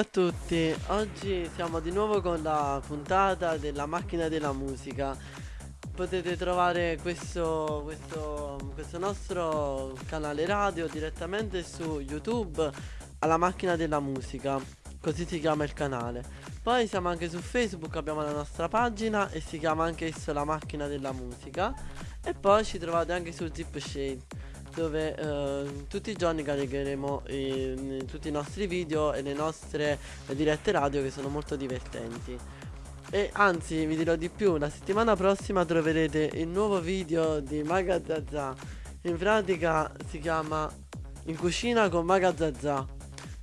a tutti, oggi siamo di nuovo con la puntata della macchina della musica. Potete trovare questo, questo, questo nostro canale radio direttamente su YouTube alla macchina della musica, così si chiama il canale. Poi siamo anche su Facebook, abbiamo la nostra pagina e si chiama anche esso la macchina della musica. E poi ci trovate anche su Zip Shade dove eh, tutti i giorni caricheremo i, tutti i nostri video e le nostre dirette radio che sono molto divertenti. E anzi vi dirò di più, la settimana prossima troverete il nuovo video di Maga Zazà. In pratica si chiama In cucina con Maga Zazà.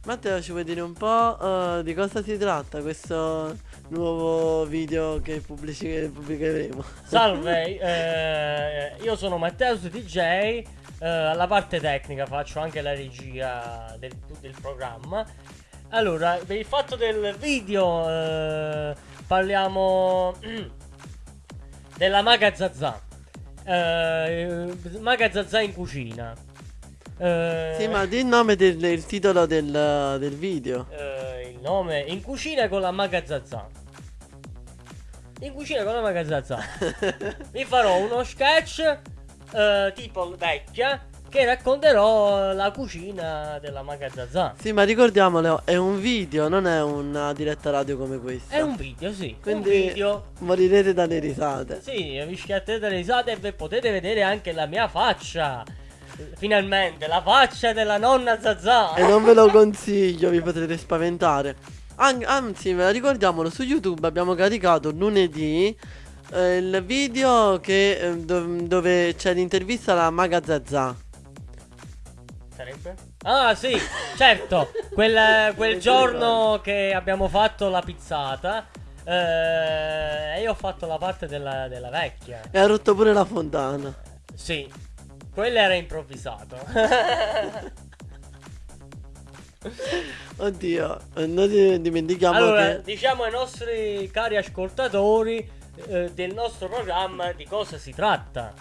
Matteo ci vuoi dire un po' uh, di cosa si tratta questo nuovo video che pubblicheremo? Salve, eh, io sono Matteo su DJ Uh, alla parte tecnica faccio anche la regia del, del programma. Allora, per il fatto del video uh, parliamo della Maga Zazà. Uh, Maga Zazà in cucina. sì, ma di il nome del il titolo del, del video. il nome in cucina con la Maga Zazà. In cucina con la Maga Zazà. Vi farò uno sketch uh, tipo vecchia che racconterò la cucina della Magazzazà. Sì, ma ricordiamolo, è un video, non è una diretta radio come questa. È un video, sì. Quindi un video. morirete dalle risate. Sì, vi schiatterete dalle risate e potete vedere anche la mia faccia. Finalmente, la faccia della nonna Zazà. E non ve lo consiglio, vi potrete spaventare. An- anzi, ricordiamolo, su YouTube abbiamo caricato lunedì eh, il video che, eh, do- dove c'è l'intervista alla Maga Zazà. Sarebbe? Ah sì, certo, quel, quel giorno che abbiamo fatto la pizzata eh, io ho fatto la parte della, della vecchia. E ha rotto pure la fontana. Sì, quello era improvvisato. Oddio, non dimentichiamo allora, che... diciamo ai nostri cari ascoltatori eh, del nostro programma di cosa si tratta.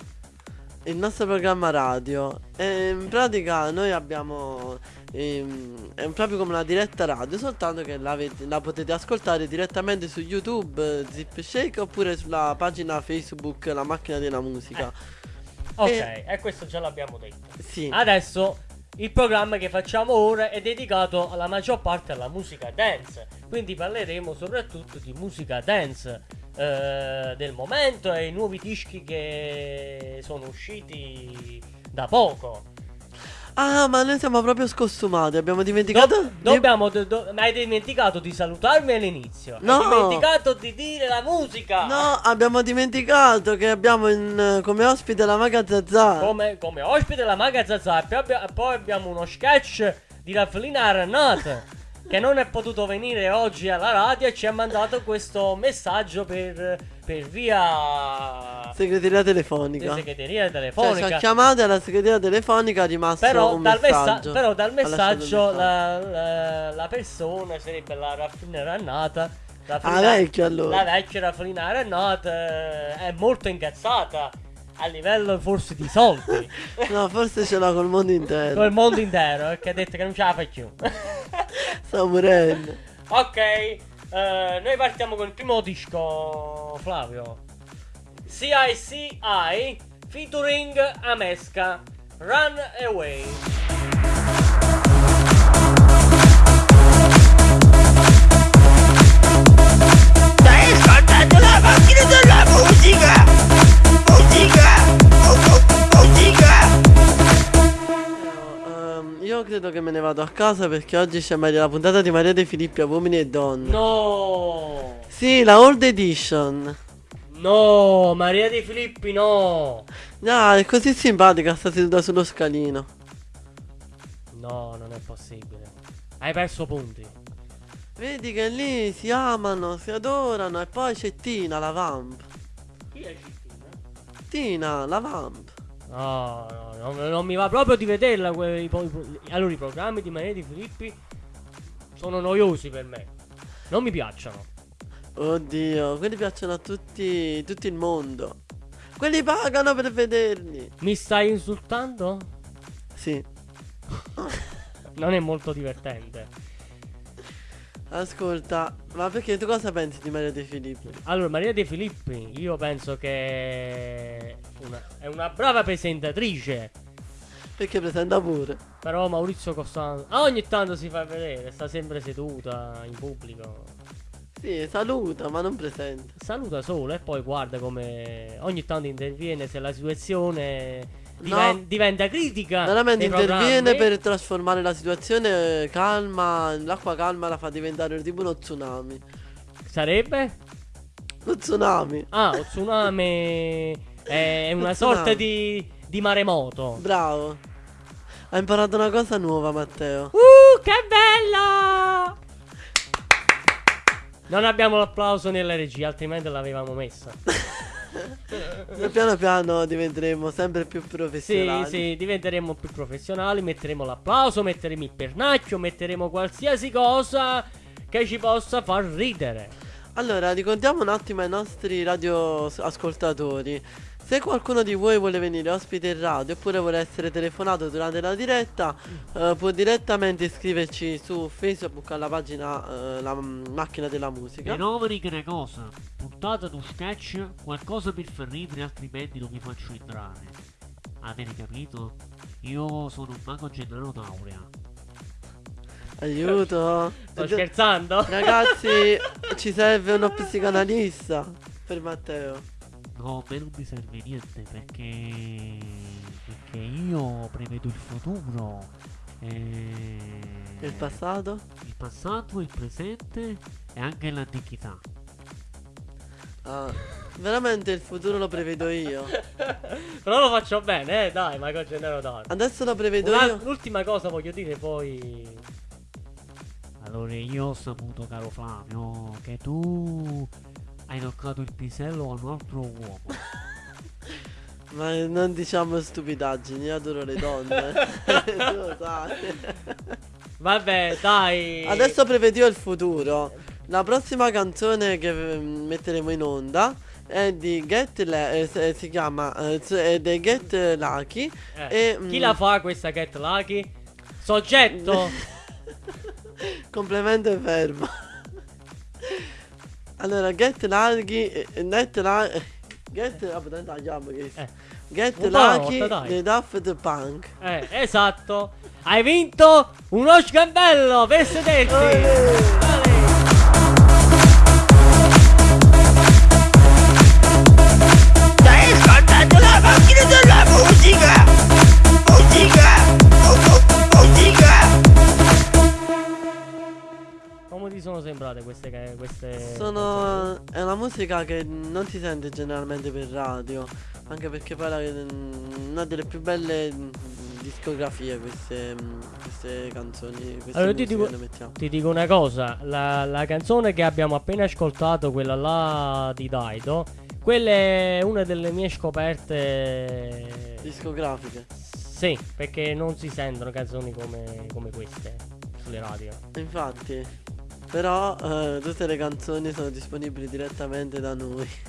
Il nostro programma radio. E in pratica noi abbiamo... Ehm, è proprio come una diretta radio, soltanto che la, la, potete ascoltare direttamente su YouTube, Zip Shake, oppure sulla pagina Facebook La Macchina della Musica. Eh. Ok, e... e questo già l'abbiamo detto. Sì. Adesso il programma che facciamo ora è dedicato alla maggior parte alla musica dance, quindi parleremo soprattutto di musica dance eh, del momento e i nuovi dischi che sono usciti da poco. Ah, ma noi siamo proprio scostumati. Abbiamo dimenticato. Do- dobbiamo. Do- do- ma hai dimenticato di salutarmi all'inizio. No. Hai dimenticato di dire la musica. No, abbiamo dimenticato che abbiamo in, come ospite la Maga Zazà. Come, come ospite la Maga Zazà. Poi, abbia- poi abbiamo uno sketch di Raffelina Arnat che non è potuto venire oggi alla radio e ci ha mandato questo messaggio per, per via segreteria telefonica. segreteria telefonica. Cioè, ci ha chiamato alla segreteria telefonica è rimasto però un dal messaggio. Messa- però dal messaggio la, la, la, persona sarebbe la raffina rannata. La ah, vecchia allora. La vecchia raffina rannata eh, è molto incazzata a livello forse di soldi. no, forse ce l'ha col mondo intero. Col mondo intero, perché ha detto che non ce la fai più. Sto morendo. Ok, uh, noi partiamo con il primo disco, Flavio. CICI featuring Amesca. Run Away. Io credo che me ne vado a casa perché oggi c'è Maria, la puntata di Maria De Filippi a uomini e donne. No! Sì, la Old Edition. No, Maria De Filippi no! No, è così simpatica, sta seduta sullo scalino. No, non è possibile. Hai perso punti. Vedi che lì si amano, si adorano e poi c'è Tina, la vamp. Chi è Tina? Tina, la vamp. No, no, no, non mi va proprio di vederla. Quei, allora, i programmi di Maria di Filippi sono noiosi per me. Non mi piacciono. Oddio, quelli piacciono a tutti, tutto il mondo. Quelli pagano per vederli. Mi stai insultando? Sì. non è molto divertente. Ascolta, ma perché tu cosa pensi di Maria De Filippi? Allora, Maria De Filippi, io penso che una- è una brava presentatrice. Perché presenta pure. Però Maurizio Costanzo ah, ogni tanto si fa vedere, sta sempre seduta in pubblico. Sì, saluta, ma non presenta. Saluta solo e poi guarda come ogni tanto interviene se la situazione No. diven- diventa critica. Veramente interviene programmi. per trasformare la situazione eh, calma, l'acqua calma la fa diventare tipo uno tsunami. Sarebbe? Lo tsunami. Ah, lo tsunami è una sorta di, di maremoto. Bravo. Hai imparato una cosa nuova, Matteo. Uh, che bello! Non abbiamo l'applauso nella regia, altrimenti l'avevamo messa. Piano piano diventeremo sempre più Sì, professionali. sì, diventeremo più professionali, metteremo l'applauso, metteremo il pernacchio, metteremo qualsiasi cosa che ci possa far ridere. Allora, ricordiamo un attimo ai nostri radioascoltatori. Se qualcuno di voi vuole venire ospite in radio oppure vuole essere telefonato durante la diretta, eh, può direttamente iscriverci su Facebook alla pagina eh, La Macchina della Musica. Fenomeni che ne cosa? Puntata tu sketch, qualcosa per far ridere, altrimenti non mi faccio entrare. Avete capito? Io sono un mago Gennaro Taurea. Aiuto. Sto scherzando? Ragazzi, ci serve uno psicanalista per Matteo. A me non mi serve niente perché. perché io prevedo il futuro. E... Il passato? il passato, il presente e anche l'antichità. Ah, veramente il futuro lo prevedo io. Però lo faccio bene, eh, dai, ma con Gennaro tanto. Adesso lo prevedo Una- io. L'ultima cosa voglio dire, poi. Allora io ho saputo, caro Flavio, che tu hai toccato il pisello a un altro uomo. Ma non diciamo stupidaggini, io adoro le donne. tu lo sai. Vabbè, dai. Adesso prevedo io il futuro. La prossima canzone che eh, metteremo in onda è di Get Le- eh, se- si chiama eh, è dei Get Lucky Eh, e, Chi mm, la fa questa Cat Lucky? Soggetto. complemento e verbo. Allora Get Lucky eh, Net eh, Get ah, potete tagliamo che Eh. Get Lucky dai. dei Daft Punk. eh, esatto. Hai vinto uno sgambello per sederti. Sembrate queste queste Sono è una musica che non si sente generalmente per radio, anche perché poi è una delle più belle mm, discografie queste, mm, queste canzoni, queste Allora, ti dico-. Ti dico una cosa, la, la canzone che abbiamo appena ascoltato, quella là di Daido, quella è una delle mie scoperte. Discografiche. Sì, perché non si sentono canzoni come, come queste sulle radio. Infatti. Però eh, tutte le canzoni sono disponibili direttamente da noi.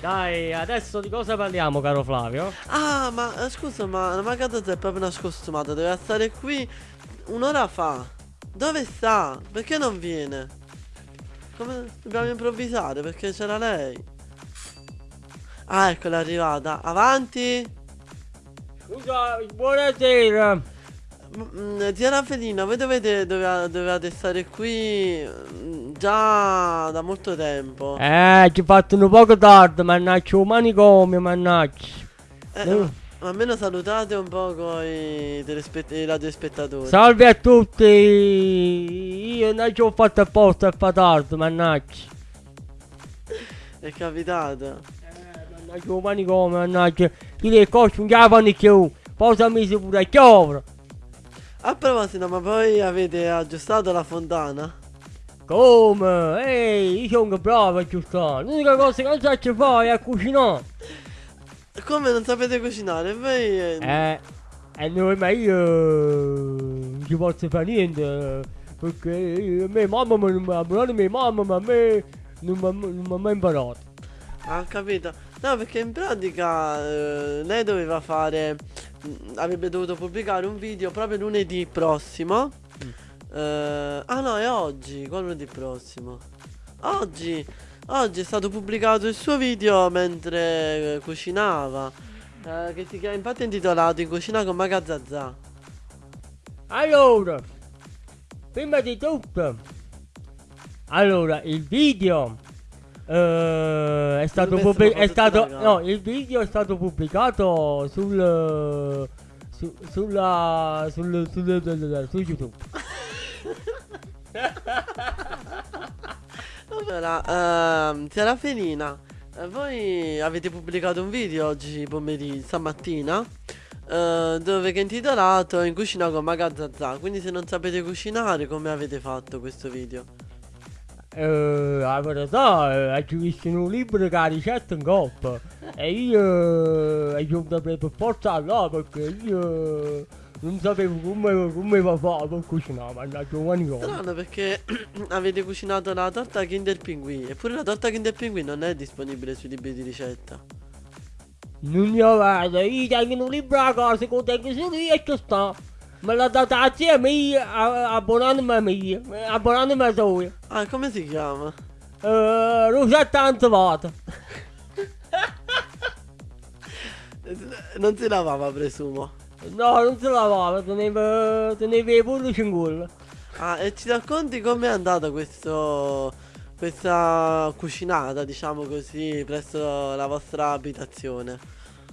Dai, adesso di cosa parliamo, caro Flavio? ah, ma eh, scusa, ma la Magadozza è proprio una scostumata, doveva stare qui un'ora fa. Dove sta? Perché non viene? Come dobbiamo improvvisare? Perché c'era lei. Ah, eccola è arrivata. Avanti. Scusa, buonasera. Mm, Zia Raffelina, voi dovete, doveva- dovevate stare qui mm, già da molto tempo. Eh, ci fatto un poco tardi, mannaggia, un manicomio, mannaggia. Eh, ma, ma almeno salutate un po' con i, i radiospettatori. Salve a tutti! Io non ci ho fatto apposta a fa tardi, mannaggia. È capitato. Eh, mannaggia, un manicomio, mannaggia. Io le cose non ce la fanno più. Portami su pure a chiovra. A proposito, ma poi avete aggiustato la fontana? Come? Ehi, io sono bravo a giustare. L'unica cosa che non so fare è cucinare. Come non sapete cucinare? Voi... eh, Eh, noi, ma io non ci posso fare niente. Perché a me mamma mi ha imparato, mia mamma, ma a me non mi ha- mai imparato. Ah, ho capito. No, perché in pratica eh, lei doveva fare avrebbe dovuto pubblicare un video proprio lunedì prossimo. Mm. Eh, ah no, è oggi, qual lunedì prossimo? Oggi, oggi è stato pubblicato il suo video mentre eh, cucinava. eh, che si chiama, infatti è intitolato In cucina con Magazzazà. Allora, prima di tutto, allora il video eh, è stato pubblicato. È stato, no, il video è stato pubblicato sul. su- sulla. sul, sul, sul- su YouTube. Allora, ehm, Serafenina, voi avete pubblicato un video oggi pomeriggio, stamattina, eh, dove che è intitolato In cucina con Magazzazà. Quindi se non sapete cucinare, come avete fatto questo video? Eh, la verità è che visto in un libro che la ricetta in coppa e io eh, dovuto per forza là perché io non sapevo come, come va a fare per cucinare, mannaggia umani come. Strano perché avete cucinato la torta Kinder Pinguì, eppure la torta Kinder Pinguì non è disponibile sui libri di ricetta. Non ne vedo, io tengo un libro la cosa che tengo solo io e ci sta. Me l'ha data la zia mia, a- abbonandomi a mia, abbonandomi a sua. Ah, come si chiama? Eh, Rosetta Anzavata. Eh, Non si lavava, presumo. No, non si lavava, teneva, teneva i pullici in culo. Ah, e ci racconti com'è andata questo, questa cucinata, diciamo così, presso la vostra abitazione?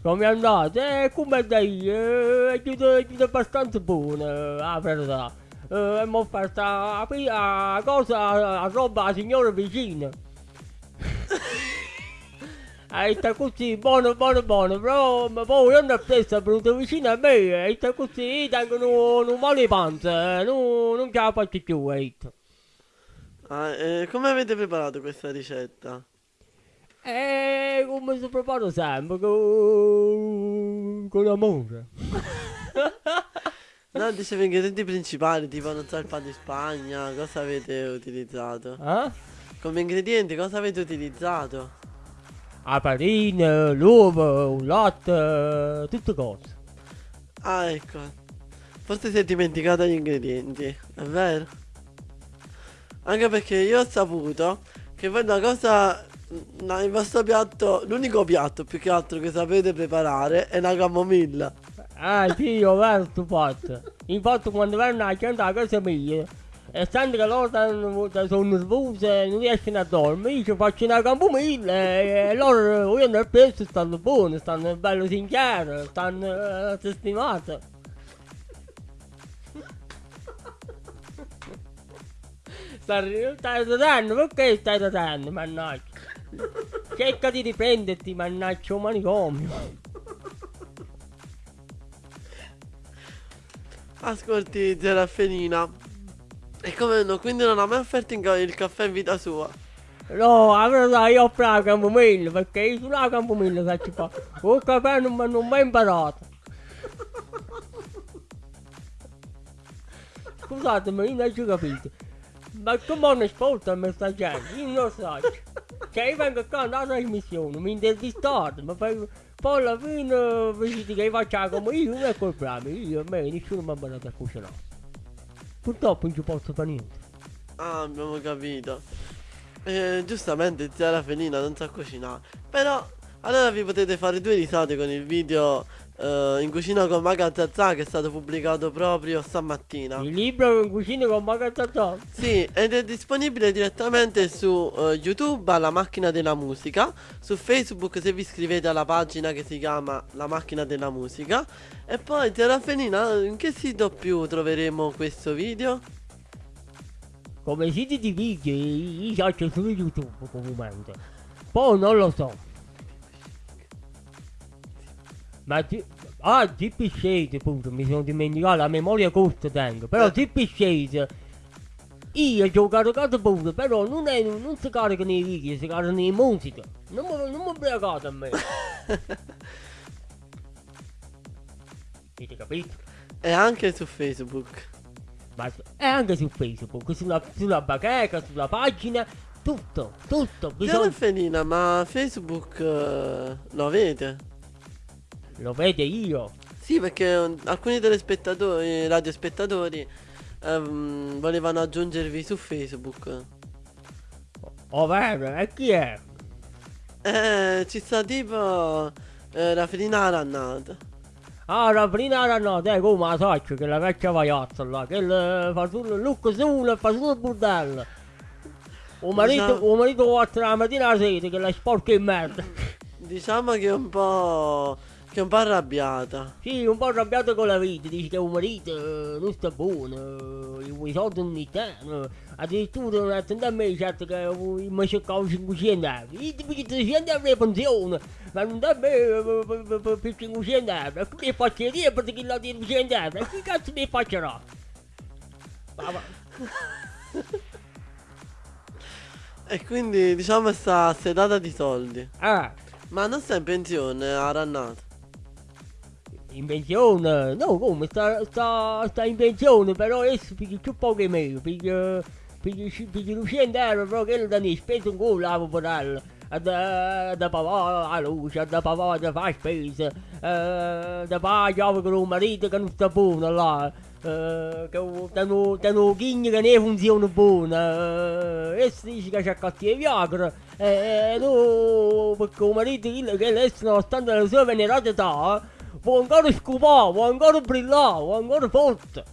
Come è andata? Eh, come dai? Eh, è giusto, è giusto abbastanza buona, la verità. Eh, abbiamo offerto a, a, a cosa, a roba alla signora vicina. E sta così, buono, buono, buono, però ma poi non è presto, è venuto vicino a me, e sta così, tengo un male di panza, eh, non, non ce la faccio più, eh. Ah, e come avete preparato questa ricetta? E come si prepara sempre, con, con amore. No, dicevo ingredienti principali, tipo, non so, il pane di Spagna, cosa avete utilizzato? Eh? Come ingredienti, cosa avete utilizzato? La farina, l'uovo, il latte, tutte cose. Ah, ecco. Forse si è dimenticato gli ingredienti, è vero? Anche perché io ho saputo che voi una cosa. No, il vostro piatto, l'unico piatto più che altro che sapete preparare è la camomilla. Ah sì, io vero fatto. Infatti quando vengono a gente a casa mia, e sento che loro sono nervose, non riescono a dormire, io ci faccio una camomilla e, e loro io nel peso stanno buoni, stanno bello sinceri, stanno eh. Stai stai ridendo, perché stai ridendo, mannaggia? Cerca di riprenderti, mannaggia, un manicomio. Ascolti, Zerafenina. E come no, quindi non ha mai offerto il caffè in vita sua. No, verità io ho preso la camomilla perché io sulla camomilla faccio fa. Un caffè non mi hanno mai imparato. Scusatemi, io non ci ho capito. Ma come non ascolta me sta gente? Io non lo so. Cioè io vengo qua andare alla trasmissione, mi intervistate, ma poi, poi alla fine vedi che io faccio la camomilla, io non è colpa mia, io a me nessuno mi ha imparato a cucinare. Purtroppo non ci posso fare niente. Ah, abbiamo capito. Eh, giustamente Zia Felina non sa cucinare. Però allora vi potete fare due risate con il video eh, in cucina con Maga Zazà che è stato pubblicato proprio stamattina. Il libro in cucina con magazzata. Sì, ed è disponibile direttamente su eh, YouTube alla macchina della musica, su Facebook se vi iscrivete alla pagina che si chiama La macchina della musica e poi Zia Felina in che sito più troveremo questo video? Come siti di video io faccio su YouTube comunemente. Poi non lo so. Ma ti... Ah, GP Shade, appunto, mi sono dimenticato, la memoria corta tengo. Però Eh. GP Shade... Io ci ho caricato pure, però non, è, non si caricano i video, si caricano le musiche. Non mi, non mi bregate a me. Avete capito? E anche su Facebook. Ma è anche su Facebook, sulla, sulla bacheca, sulla pagina, tutto, tutto. Bisogna... Felina, ma Facebook eh, lo avete? Lo vede io. Sì, perché eh, alcuni telespettatori, radiospettatori, ehm, volevano aggiungervi su Facebook. Oh, bene, e chi è? Eh, ci sta tipo eh, la Felina Rannata. Ah, prima no, dai, come la saccio, che la vecchia vaiazza là, che le fa solo il look solo e fa solo il bordello. Un marito, Diciamo- un marito guarda la mattina alla sera, che la sporca in merda. Diciamo che è un po'. Che è un po' arrabbiata. Sì, un po' arrabbiato con la vita, dice che un marito eh, non sta buono, eh, i soldi ogni tanto. Addirittura non attende a me, certo che eh, mi cercavo 500 euro. Io ti piglio 300 euro di pensione, ma non da me eh, per- per- per- per 500 euro. E qui faccio io per chi la di 200 euro, e chi cazzo mi faccerà? Ma- ma- E quindi diciamo sta sedata di soldi. Ah, Ma non sta in pensione a Rannata. In pensione? No, come? Sta, sta, sta in pensione, però adesso piglia più poco di me, piglia, piglia, ci- piglia 200 euro, però che da ne speso un culo a poverello. Da, da pavare la luce, da pavare da fare spese, eh, da fare chiave con un marito che non sta buono là, eh, che danno, danno chigni che ne funziona buona, eh, e si dice che c'è cattivo Viagra, e no, perché un marito che adesso nonostante la sua venerata età, può ancora scopare, può ancora brillare, può ancora forte.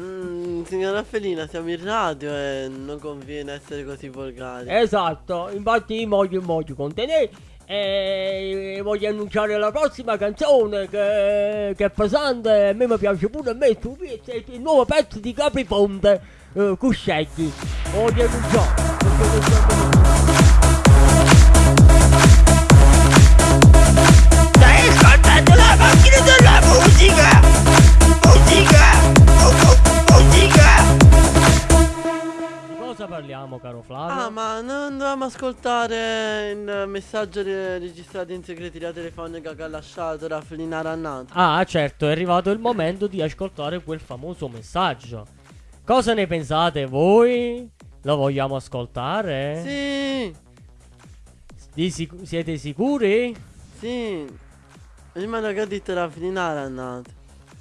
Mm, signora Felina, siamo in radio e non conviene essere così volgari. Esatto, infatti io voglio, voglio contenere e voglio annunciare la prossima canzone che, che è pesante e a me mi piace pure a me, tu vedi, è il nuovo pezzo di Capri Ponte, eh, Cuscetti. Voglio annunciare. voglio annunciare. Macchina della musica! Musica! Musica! Di cosa parliamo, caro Flavio? Ah, ma non dovevamo ascoltare il messaggio re- registrato in segreteria telefonica che ha lasciato la Felina Rannata. Ah, certo, è arrivato il momento di ascoltare quel famoso messaggio. Cosa ne pensate voi? Lo vogliamo ascoltare? Sì, sic- siete sicuri? sì. Prima che ha detto la Felina Rannata.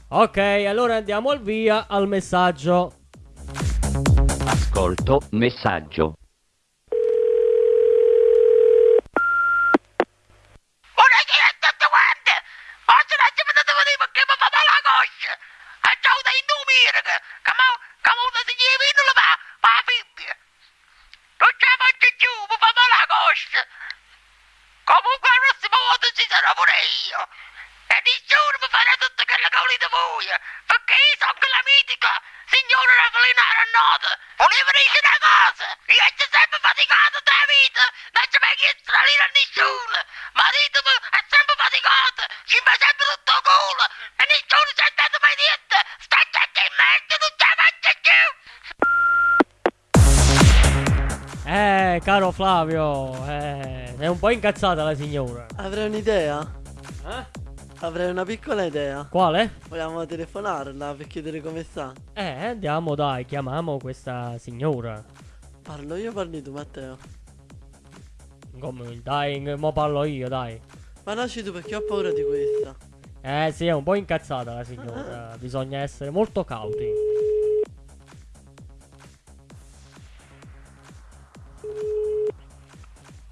Ok, allora andiamo al via al messaggio. Ascolto messaggio. Buonasera a tutti quanti! Oggi non ci potete vedere perché mi fa male la coscia! E ciao da indumire che che mo che mo da si vino la fa fa fibbia! Non ce la faccio più, mi fa male la coscia! Comunque la prossima volta ci sarò pure io! E nessuno mi farà tutto quello che volete voi! Perché io sono quella mitica signora Ravelina Rannota! Volevo dire una cosa! Io ci sempre faticato da vita! Non ci mai chiesto la lira a nessuno! Ma ditemi, è sempre faticato! Ci fa sempre tutto culo! E nessuno ci è stato mai detto! Sta gente in merda, non ce la faccio più! Eh, caro Flavio, eh, è un po' incazzata la signora. Avrei un'idea. Eh? Avrei una piccola idea. Quale? Vogliamo telefonarla per chiedere come sta? Eh, andiamo dai, chiamiamo questa signora. Parlo io, parli tu, Matteo. Come, dai, mo parlo io, dai. Parlaci tu perché ho paura di questa. Eh sì, è un po' incazzata la signora. Bisogna essere molto cauti.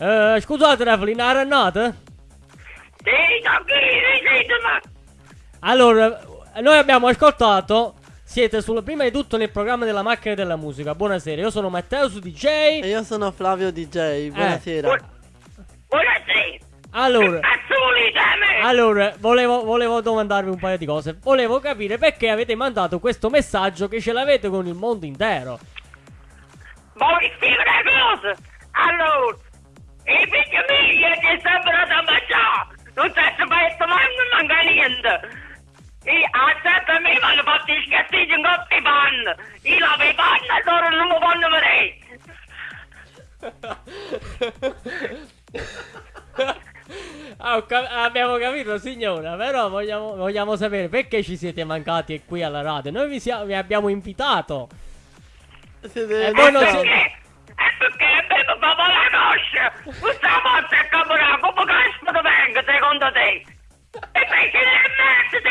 Eh, scusate, Evelyn, ha rannata? Sì, ditemi! Allora, noi abbiamo ascoltato. Siete sul, prima di tutto nel programma della macchina della musica. Buonasera, io sono Matteo su DJ. E io sono Flavio DJ, buonasera. Buonasera! Allora, allora volevo, volevo domandarvi un paio di cose. Volevo capire perché avete mandato questo messaggio che ce l'avete con il mondo intero. Scrivere una cosa? Allora, i figli miei che sembrano da mangiare, non si mai mai non manca niente. E a sempre me mi hanno fatto i in coppia di panna. Io lavo i panni e loro non mi fanno vedere. Ah, abbiamo capito signora, però vogliamo, vogliamo sapere perché ci siete mancati qui alla radio. Noi vi, sia- vi abbiamo invitato. Siete Eh, voi non siete- questa mazza è caporato, come cazzo ti vengo secondo te? E perché ne è mezzo, te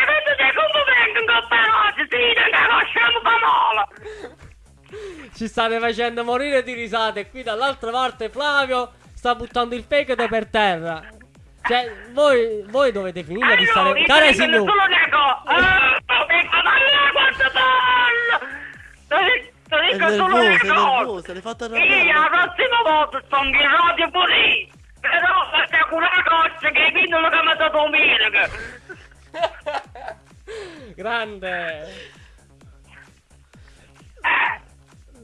come vengo in coppa rosa, ti dico conosciamo Pamolo! Ci state facendo morire di risate, qui dall'altra parte Flavio sta buttando il fegato per terra. Cioè, voi, voi dovete finire di stare... Cara Sinu! Solo nego! Ah, guarda, guarda, guarda! Ti ti È dico solo una nervosa, cosa. nervosa, le fate Io la prossima volta sto in radio pure io. Però fate una cosa che mi non che mi ha dato un miracolo. Grande. Eh.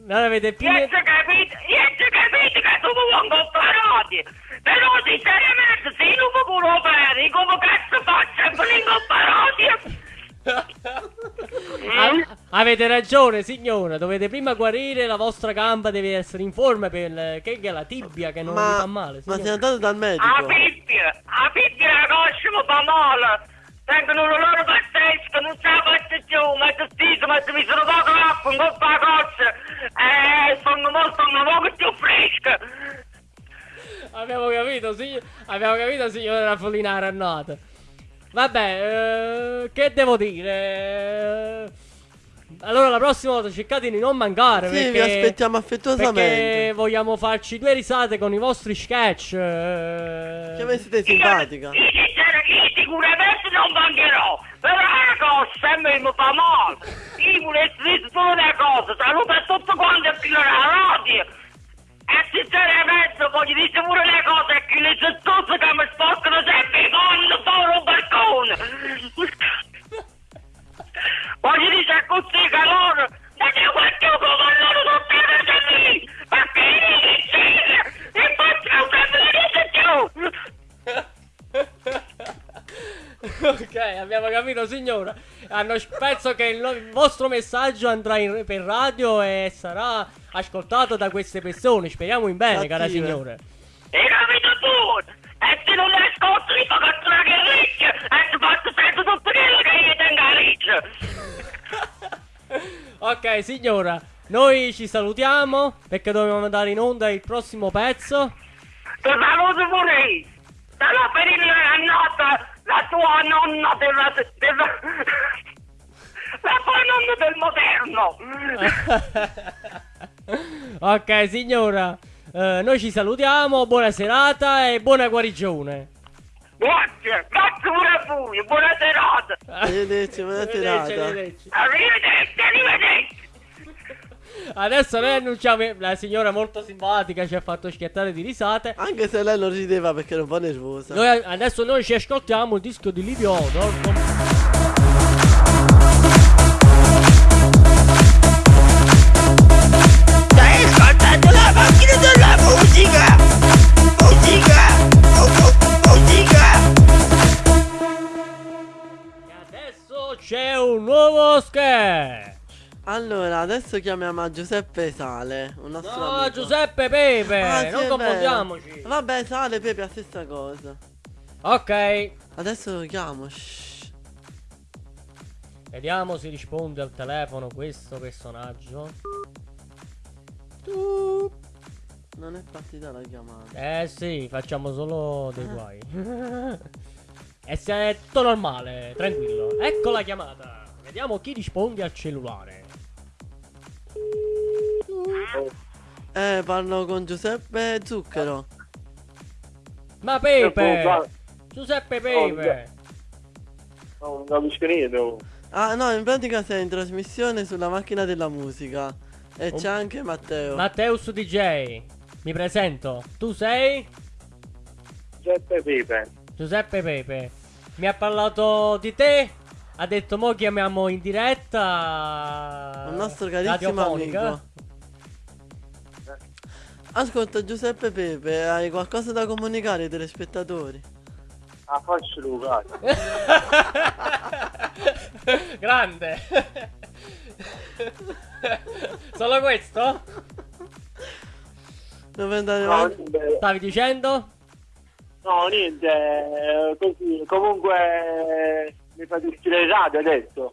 Non avete più. Io ci capito, io ci capito che tu mi vuoi comparati. Però sinceramente se io non mi può fare, come cazzo faccio per incomparati? A- avete ragione, signora. Dovete prima guarire. La vostra gamba deve essere in forma per che è la tibia che non vi Ma, fa male. ma signora. sei andato dal A medico? Bibbia, a Bibbia la coscia mi fa male. Tengono un loro pazzesco, non ce la faccio più, ma ti stiso, ma mi sono poco acqua, in coppa la cozza. Eh, sono molto, sono molto più fresca. Abbiamo capito, signor... Abbiamo capito, signora Raffolina Rannata. Vabbè, eh, che devo dire? Allora, la prossima volta cercate di non mancare. Sì, vi perché... aspettiamo affettuosamente. Perché vogliamo farci due risate con i vostri sketch. eh. Che voi siete simpatica. Io, io sicuramente non mancherò, però la cosa me mi fa male. Io volessi dire solo una cosa, saluto a tutti quanti a chi non ha radio. E sinceramente voglio dire pure cosa, è che le sottose che mi sporcano sempre i mondo solo un balcone. Voglio dire così che loro, non è quanto come loro non devono lì, perché io li c'era e faccio un più. ok, abbiamo capito, signora. Hanno, penso che il, il vostro messaggio andrà in- per radio e sarà ascoltato da queste persone. Speriamo in bene, cara signora. E capito tu? E se non le ascolti mi fa catturare che riccia e ti faccio sempre tutto quello che io tengo a riccia. Ok, signora, noi ci salutiamo perché dobbiamo andare in onda il prossimo pezzo. Ti saluto pure io. Te la per la nota, la tua nonna della... della... La tua nonna del moderno. ok, signora, eh, noi ci salutiamo. Buona serata e buona guarigione. Grazie, grazie pure a voi, buona serata. Arrivederci, buona serata. arrivederci. Arrivederci, arrivederci. Adesso noi annunciamo la signora molto simpatica ci ha fatto schiattare di risate. Anche se lei non rideva perché era un po' nervosa. Noi, adesso noi ci ascoltiamo il disco di Livio Odor. con- Stai ascoltando la macchina della musica! Musica! Oh, oh, musica! E adesso c'è un nuovo sketch. Allora, adesso chiamiamo a Giuseppe Sale, un nostro No, amico. Giuseppe Pepe, Ah, sì, non è confondiamoci. Vabbè, Sale, Pepe, la stessa cosa. Ok, Adesso lo chiamo. shh. vediamo se risponde al telefono questo personaggio. Tu. Non è partita la chiamata. Eh sì, facciamo solo dei guai. e se è tutto normale, tranquillo. Ecco la chiamata. Vediamo chi risponde al cellulare. Eh, parlo con Giuseppe Zucchero. Ma Pepe! Giuseppe Pepe! Non capisco niente. Ah, no, in pratica sei in trasmissione sulla macchina della musica. E c'è anche Matteo. Matteus DJ. Mi presento. Tu sei? Giuseppe Pepe. Giuseppe Pepe. Mi ha parlato di te. Ha detto mo chiamiamo in diretta. Un nostro carissimo amico. Ascolta Giuseppe Pepe, hai qualcosa da comunicare ai telespettatori? Ah, faccio Luca. Grande. Solo questo? Dove andare No, niente, Stavi dicendo? no, niente, eh, così. Comunque mi fate uscire in radio adesso.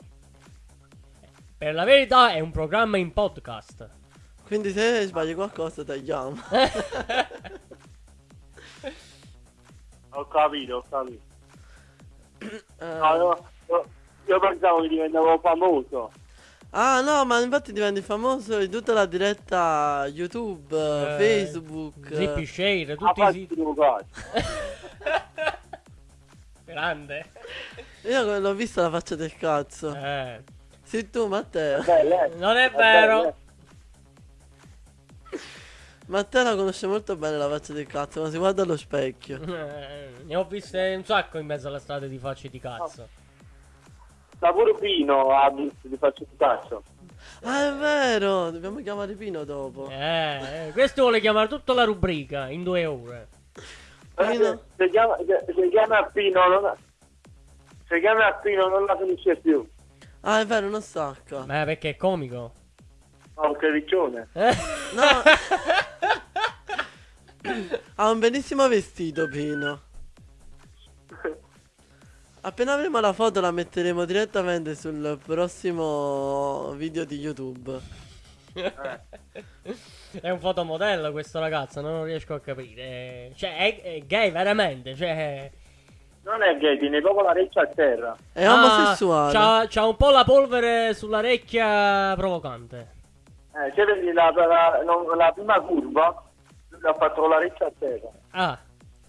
Per la verità è un programma in podcast. Quindi se sbagli qualcosa tagliamo. Ho capito, ho capito. Eh, No, io, io- io pensavo che diventavo famoso. Ah no, ma infatti diventi famoso in tutta la diretta YouTube, Eh, Facebook. Zippy Share, A tutti i siti. Grande. Io l'ho vista la faccia del cazzo. Eh. Sì, tu, Matteo. Bella, eh. Non è È vero. bella, Matteo la conosce molto bene la faccia del cazzo, ma si guarda allo specchio. Eh, Ne ho viste un sacco in mezzo alla strada di facce di cazzo. Sta pure Pino ha visto di farci un cazzo. Ah, è vero, dobbiamo chiamare Pino dopo. Eh, eh, questo vuole chiamare tutta la rubrica in due ore. Pino? Se chiama, se, se chiama Pino non se chiama Pino non la finisce più. Ah, è vero, non stacca. Beh, perché è comico. Che riccione. Eh? No. ha un bellissimo vestito, Pino. Appena avremo la foto la metteremo direttamente sul prossimo video di YouTube. È un fotomodello questo ragazzo, non riesco a capire. Cioè, è, è gay veramente. Cioè, Non è gay, tiene proprio la reccia a terra. È Ah, omosessuale. C'ha, c'ha un po' la polvere sull'orecchia provocante. Eh, se vedi la, la, non- la prima curva, ha fatto la reccia a terra. Ah,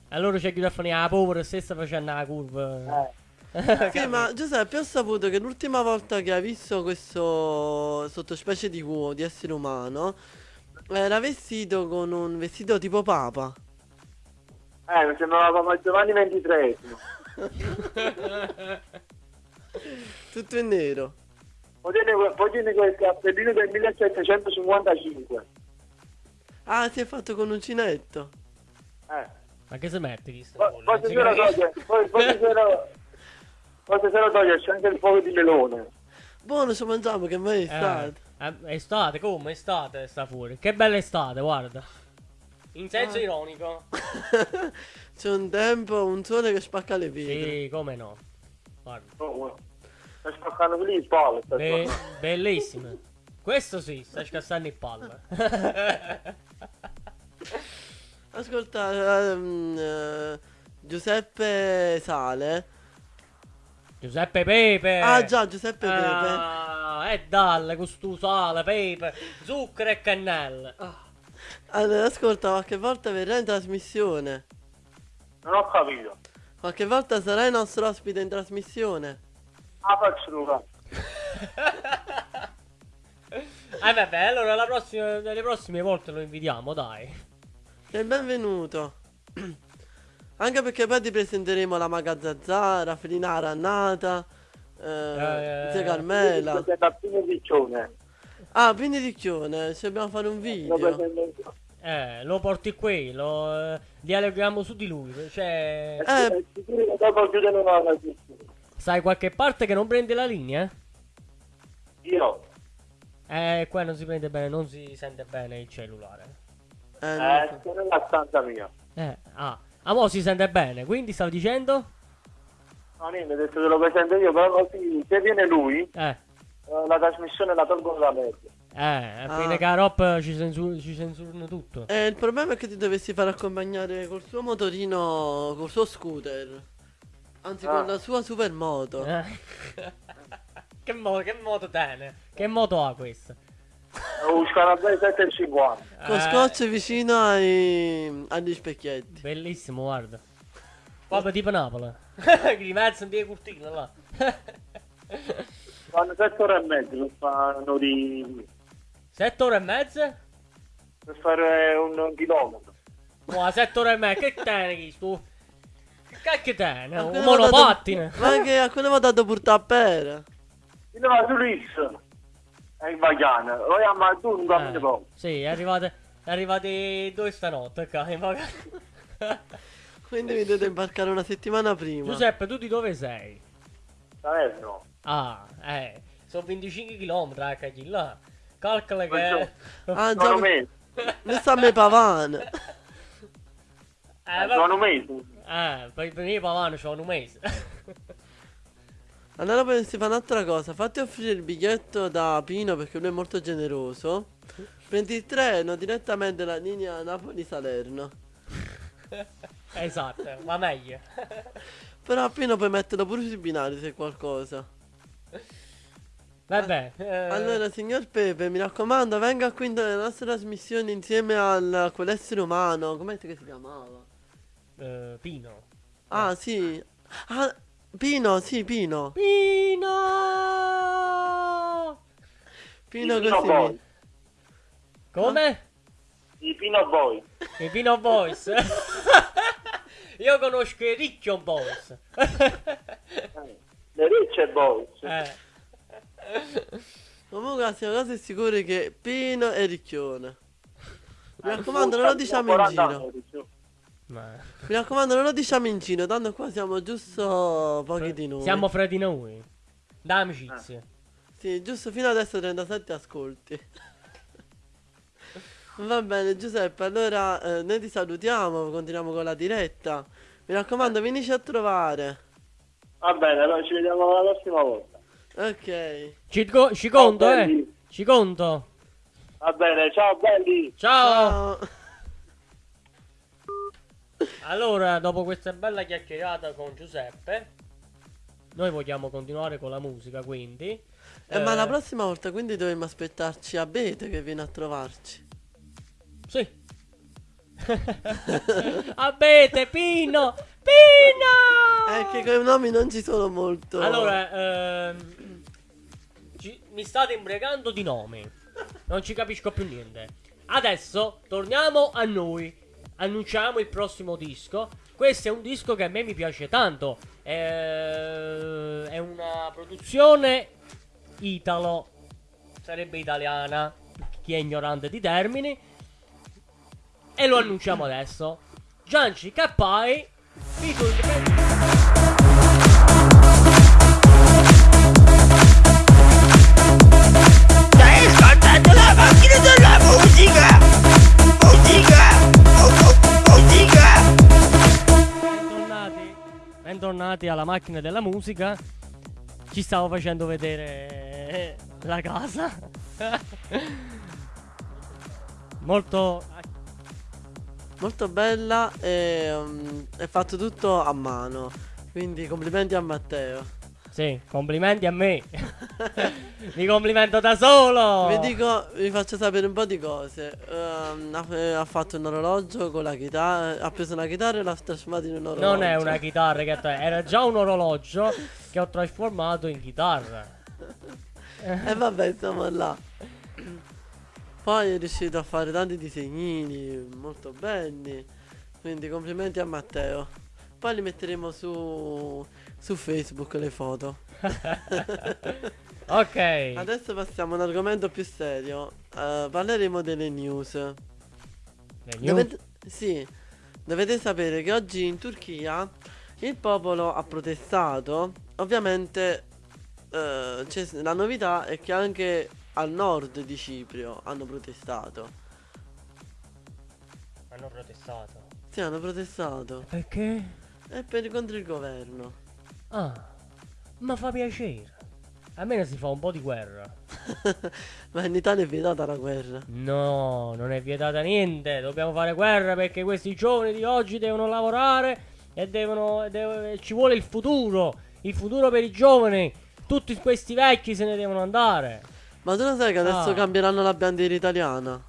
allora c'è chi da fare la polvere stessa facendo la curva. Eh. Sì, ma Giuseppe, ho saputo che l'ultima volta che hai visto questo sottospecie di uomo, di essere umano, era vestito con un vestito tipo papa. Eh, mi sembrava Papa Giovanni XXIII. Tutto in nero. Poi tiene, poi tiene quel cappellino del 1755. Ah, si è fatto con uncinetto. Eh. Ma che si mette chi sta Poi poi se se lo toglie, poi, poi se se lo, poi se se lo toglie c'è anche il fuoco di melone. Buono, ci mangiamo che mai è stato. Eh, è estate, come estate sta fuori. Che bella estate, guarda. In senso Ah. ironico. C'è un tempo, un sole che spacca le pietre. Sì, come no. Guarda. Oh, sta spaccando lì il palo. sta Be- bellissime. Questo sì, sta scassando il palme. Ascolta, ehm, eh, Giuseppe Sale. Giuseppe Pepe. Ah già, Giuseppe Pepe. Ah, e dalle con stu sale, pepe, zucchero e cannella. Allora, ascolta, qualche volta verrà in trasmissione. Non ho capito. Qualche volta sarai nostro ospite in trasmissione. Ah, faccio. Ah vabbè, allora la prossima, le prossime volte lo invitiamo, dai. Sei benvenuto. Anche perché poi ti presenteremo la Maga Zazzara, Felina Rannata, eh, Eh, Zia Carmela. Pino Riccione. Ah, quindi Ricchione, ci dobbiamo fare un Lo video. Eh, lo porti qui, lo eh, dialoghiamo su di lui. Cioè, Eh. Eh, sai qualche parte che non prende la linea? Io. Eh, qua non si prende bene, non si sente bene il cellulare. Eh, Eh, non so. nella stanza mia. Eh, ah. Ah, mo si sente bene, quindi stavo dicendo? No, niente, ho detto che lo presento io, però così, se viene lui, Eh, eh, la trasmissione la tolgo dalla media. eh, a Ah. fine roba ci, censur- ci censurano tutto. Eh, il problema è che ti dovessi far accompagnare col suo motorino, col suo scooter. Anzi, Ah. con la sua supermoto. Eh. che, mo- che moto tiene? Che moto ha questa? Un Scarabelli 750. Con Eh, scotch vicino ai, agli specchietti. Bellissimo, guarda. Proprio tipo Napoli. Di mezzo in via Curtino là. Fanno 7 ore e mezzo per fanno di... Sette ore e mezza? per fare un, un chilometro. Ma sette ore e mezza, che tiene chi tu? Che cacchio tiene? Ma Un monopattine. dato- Ma che a quello va dato portare a su Ris. È in Vagana. Vogliamo a tu un cammino Eh, sì, è arrivate, è arrivati due stanotte qua. in vacanza. Quindi vi dovete imbarcare una settimana prima. Giuseppe, tu di dove sei? Salerno. Ah, eh, sono 25 km a cagli là. Calcola che... Ah, Sono già. Ne sta a me pavane. Eh, Sono vabbè. mesi. Eh, per venire Pavano c'ho un mese. Allora poi si fa un'altra cosa. Fatti offrire il biglietto da Pino perché lui è molto generoso. Prendi il treno direttamente la linea Napoli-Salerno. esatto, ma meglio. Però a Pino puoi metterlo pure sui binari se qualcosa. Vabbè. eh, Allora, signor Pepe, mi raccomando, venga qui nella nostra trasmissione insieme al, a quell'essere umano. Com'è che si chiamava? eh, Pino. Ah, sì. Ah, Pino, sì, Pino. Pino! Pino I Pino così. Boy. Come? I Pino Boy. I Pino Boys. Io conosco i Ricchio Boys. Le Ricce Boys. eh. Comunque, siamo quasi sicuri che Pino è ricchione. Mi Eh, raccomando, non lo diciamo in 40 giro. Ma- Mi raccomando, non lo diciamo in giro, tanto qua siamo giusto pochi di noi. Siamo fra di noi. Da amicizie. Sì, giusto fino adesso 37 ascolti. Va bene, Giuseppe, allora eh, noi ti salutiamo, continuiamo con la diretta. Mi raccomando, vienici a trovare. Va bene, allora ci vediamo la prossima volta. Ok. Ci, ci conto, Ciao, eh. belli. Ci conto. Va bene, ciao belli. Ciao. Ciao. Allora, dopo questa bella chiacchierata con Giuseppe, noi vogliamo continuare con la musica, quindi. Eh, ma Eh, la prossima volta quindi dovremmo aspettarci Abete che viene a trovarci. Sì. Abete, Pino! Pino! Eh, che quei nomi non ci sono molto. Allora, ehm, ci- mi state imbregando di nomi. Non ci capisco più niente. Adesso torniamo a noi. Annunciamo il prossimo disco. Questo è un disco che a me mi piace tanto. Eh, È una produzione italo. Sarebbe italiana. Chi è ignorante di termini. E lo annunciamo adesso. Gianci Cappai. featuring- bentornati alla macchina della musica. Ci stavo facendo vedere la casa. Molto. Molto bella e um, è fatto tutto a mano. Quindi complimenti a Matteo. Sì, complimenti a me. Mi complimento da solo. Vi dico, vi faccio sapere un po' di cose. Ehm, ha, eh, ha fatto un orologio con la chitarra. Ha preso una chitarra e l'ha trasformata in un orologio. Non è una chitarra che era già un orologio che ho trasformato in chitarra. E vabbè, siamo là. Poi è riuscito a fare tanti disegnini molto belli. Quindi complimenti a Matteo. Poi li metteremo su, su Facebook le foto. Ok. Adesso passiamo a un argomento più serio. Eh, parleremo delle news. Le news. Dovete, sì, dovete sapere che oggi in Turchia il popolo ha protestato. Ovviamente c'è- la novità è che anche al nord di Ciprio hanno protestato. Hanno protestato. Sì, hanno protestato. Perché? E per contro il governo. Ah, ma fa piacere. Almeno si fa un po' di guerra. Ma in Italia è vietata la guerra. No, non è vietata niente. Dobbiamo fare guerra perché questi giovani di oggi devono lavorare e devono, devo- ci vuole il futuro. Il futuro per i giovani. Tutti questi vecchi se ne devono andare. Ma tu lo sai che adesso Ah. cambieranno la bandiera italiana?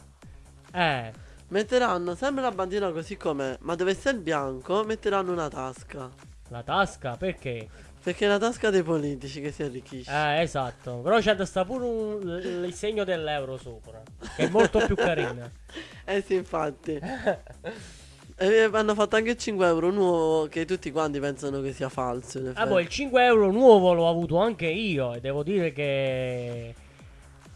Eh, Metteranno sempre la bandiera così com'è, ma dove sta il bianco metteranno una tasca. La tasca perché? Perché è la tasca dei politici che si arricchisce. Eh, esatto. Però c'è da sta pure un- il segno dell'euro sopra. Che è molto più carina. Eh sì, infatti. E hanno fatto anche 5 euro nuovo che tutti quanti pensano che sia falso. in Ah, effetti. boh, il 5 euro nuovo l'ho avuto anche io e devo dire che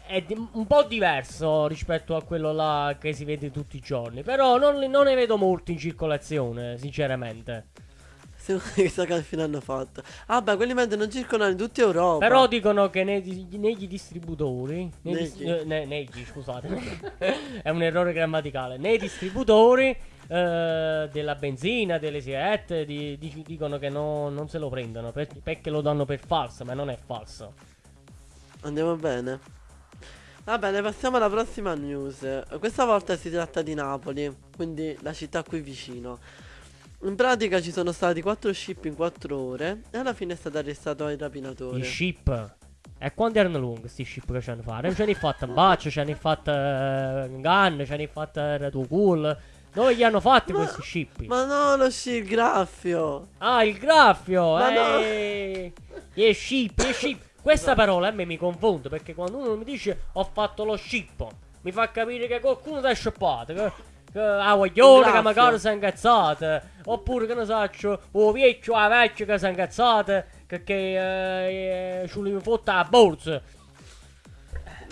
è un po' diverso rispetto a quello là che si vede tutti i giorni. Però non, non ne vedo molti in circolazione, sinceramente. Chissà che fine hanno fatto. Ah, beh, quelli mentre non circolano in tutta Europa. Però dicono che nei, di- negli distributori, nei dis- Negli. eh, ne- negli, scusate, è un errore grammaticale. Nei distributori eh, della benzina, delle sigarette, di- di- dicono che no- non se lo prendono per- perché lo danno per falso, ma non è falso. Andiamo bene. Va bene, passiamo alla prossima news. Questa volta si tratta di Napoli, quindi la città qui vicino. In pratica ci sono stati 4 ship in 4 ore e alla fine è stato arrestato il rapinatore. I ship. E quanti erano lunghi sti ship che ci hanno fatto? Ce ne fatta Baccio, ce ne fatta Gun, ce ne fatta tuo cool. Dove gli hanno fatti Ma- questi ship? Ma no, lo sci il graffio. Ah, il graffio! Ma no. eh! Gli ship, gli ship. Questa parola a me mi confonde perché quando uno mi dice ho fatto lo scippo, mi fa capire che qualcuno ti ha scippato. Che, che ah, guaglione che magari si è incazzato. Oppure che ne saccio, o vecchio, la vecchia che si è incazzato. Che, che eh, eh, ci li fotta la borsa.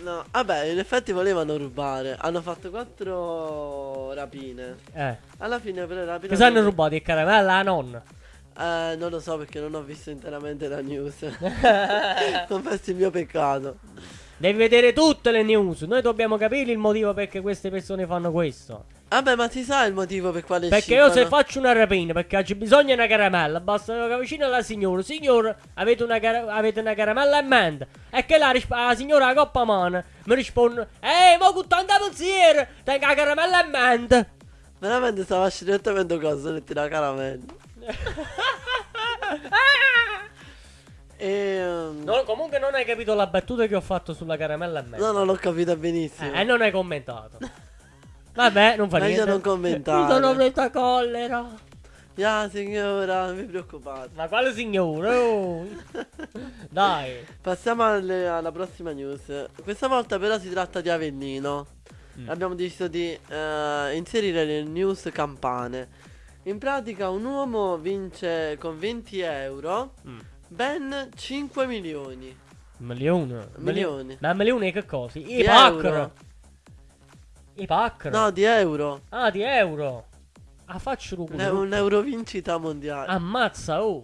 No, vabbè, in effetti volevano rubare. Hanno fatto quattro rapine. Eh. Alla fine però rapine. Si hanno rubato il caramella alla nonna. Eh, non lo so perché non ho visto interamente la news. Confesso il mio peccato. Devi vedere tutte le news. Noi dobbiamo capire il motivo perché queste persone fanno questo. Vabbè, ma si sa il motivo per quale Perché io se faccio una rapina perché c'è bisogno di una caramella, basta che vicino alla signora. Signora, avete una, cara- avete una caramella in mente? E che la, risp- la signora a coppa mano mi risponde: Ehi, ma con tanta pensiero, tengo la caramella in mente. Veramente stava direttamente cosa, metti la caramella. E... um, No, comunque non hai capito la battuta che ho fatto sulla caramella in mente. No, non l'ho capita benissimo. Eh, e non hai commentato. Vabbè, non fa Meglio niente. non commentare. Mi sono presa collera. Ya, signora, non vi preoccupate. Ma quale signore? Oh. Dai. Passiamo alle- alla prossima news. Questa volta però si tratta di Avellino. Mm. Abbiamo deciso di eh, inserire le news campane. In pratica un uomo vince con 20 euro Mm. ben 5 milioni. Milione. Milioni. Ma milioni che cosa? I euro. I packer. No, di euro. Ah, di euro. Ah, faccio un È un euro vincita mondiale. Ammazza, oh.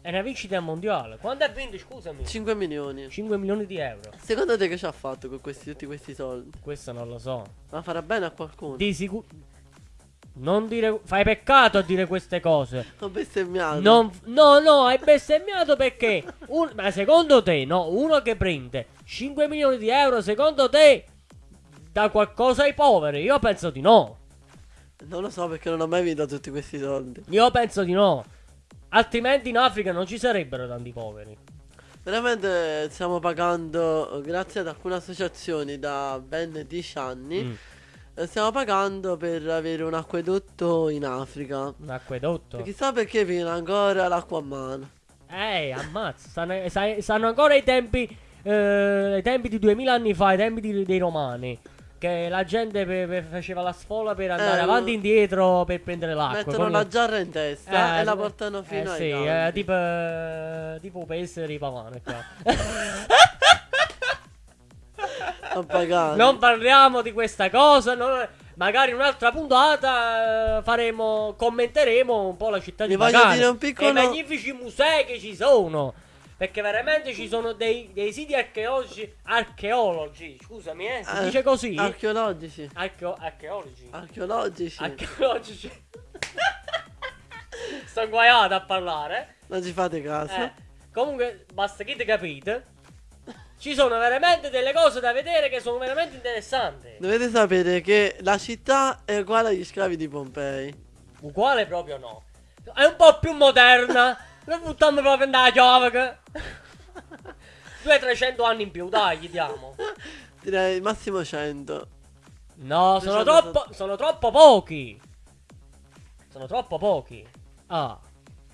È una vincita mondiale. Quanto ha vinto, scusami? 5 milioni. 5 milioni di euro. Secondo te che ci ha fatto con questi, tutti questi soldi? Questo non lo so. Ma farà bene a qualcuno? Di sicuro. Non dire. Fai peccato a dire queste cose. Ho bestemmiato. Non, no, no, hai bestemmiato perché. un- ma secondo te, no? Uno che prende 5 milioni di euro, secondo te. Dà qualcosa ai poveri? Io penso di no. Non lo so perché non ho mai vinto tutti questi soldi. Io penso di no. Altrimenti in Africa non ci sarebbero tanti poveri. Veramente stiamo pagando, grazie ad alcune associazioni da ben 10 anni, Mm. eh, stiamo pagando per avere un acquedotto in Africa. Un acquedotto. E chissà perché viene ancora l'acqua a mano. Eh, ammazza. Stanno, stanno ancora i tempi. eh, i tempi di 2000 anni fa, i tempi di- dei romani. Che la gente pe- pe- faceva la sfola per andare Eh, avanti e indietro per prendere l'acqua. Mettono la giarra in testa Eh, e la portano fino eh, ai sì, eh, tipo, eh, tipo pesce di pavane qua. Non parliamo di questa cosa. non- magari in un'altra puntata eh, faremo, commenteremo un po' la città Vi di piccolo- e i magnifici musei che ci sono. Perché veramente ci sono dei, dei siti archeologici. Archeologi, scusami, eh. Si Eh, dice così? Archeologici. Archeo- archeologi. Archeologici. Archeologici. Sto guaiato a parlare. non ci fate caso. Eh, comunque, basta che te capite. Ci sono veramente delle cose da vedere che sono veramente interessanti. Dovete sapere che la città è uguale agli scavi di Pompei. Uguale proprio no. È un po' più moderna. Non buttiamo proprio nella chiave. 200-300 anni in più, dai, gli diamo. Direi massimo 100. No, sono 200 troppo, sono troppo pochi. Sono troppo pochi. Ah.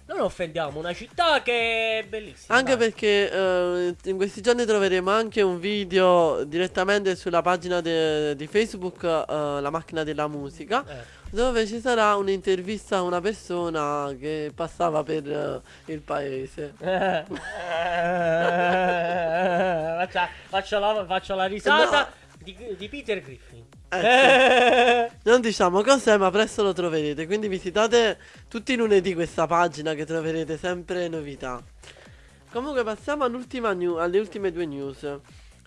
Non offendiamo una città che è bellissima. Anche dai. perché eh, in questi giorni troveremo anche un video direttamente sulla pagina di Facebook, eh, La macchina della musica, Eh. Dove ci sarà un'intervista a una persona che passava per eh, il paese. faccio, faccio la, faccio la risata di, di Peter Griffin. Ecco. Non diciamo cos'è, ma presto lo troverete. Quindi visitate tutti i lunedì questa pagina che troverete sempre novità. Comunque passiamo all'ultima new- alle ultime due news.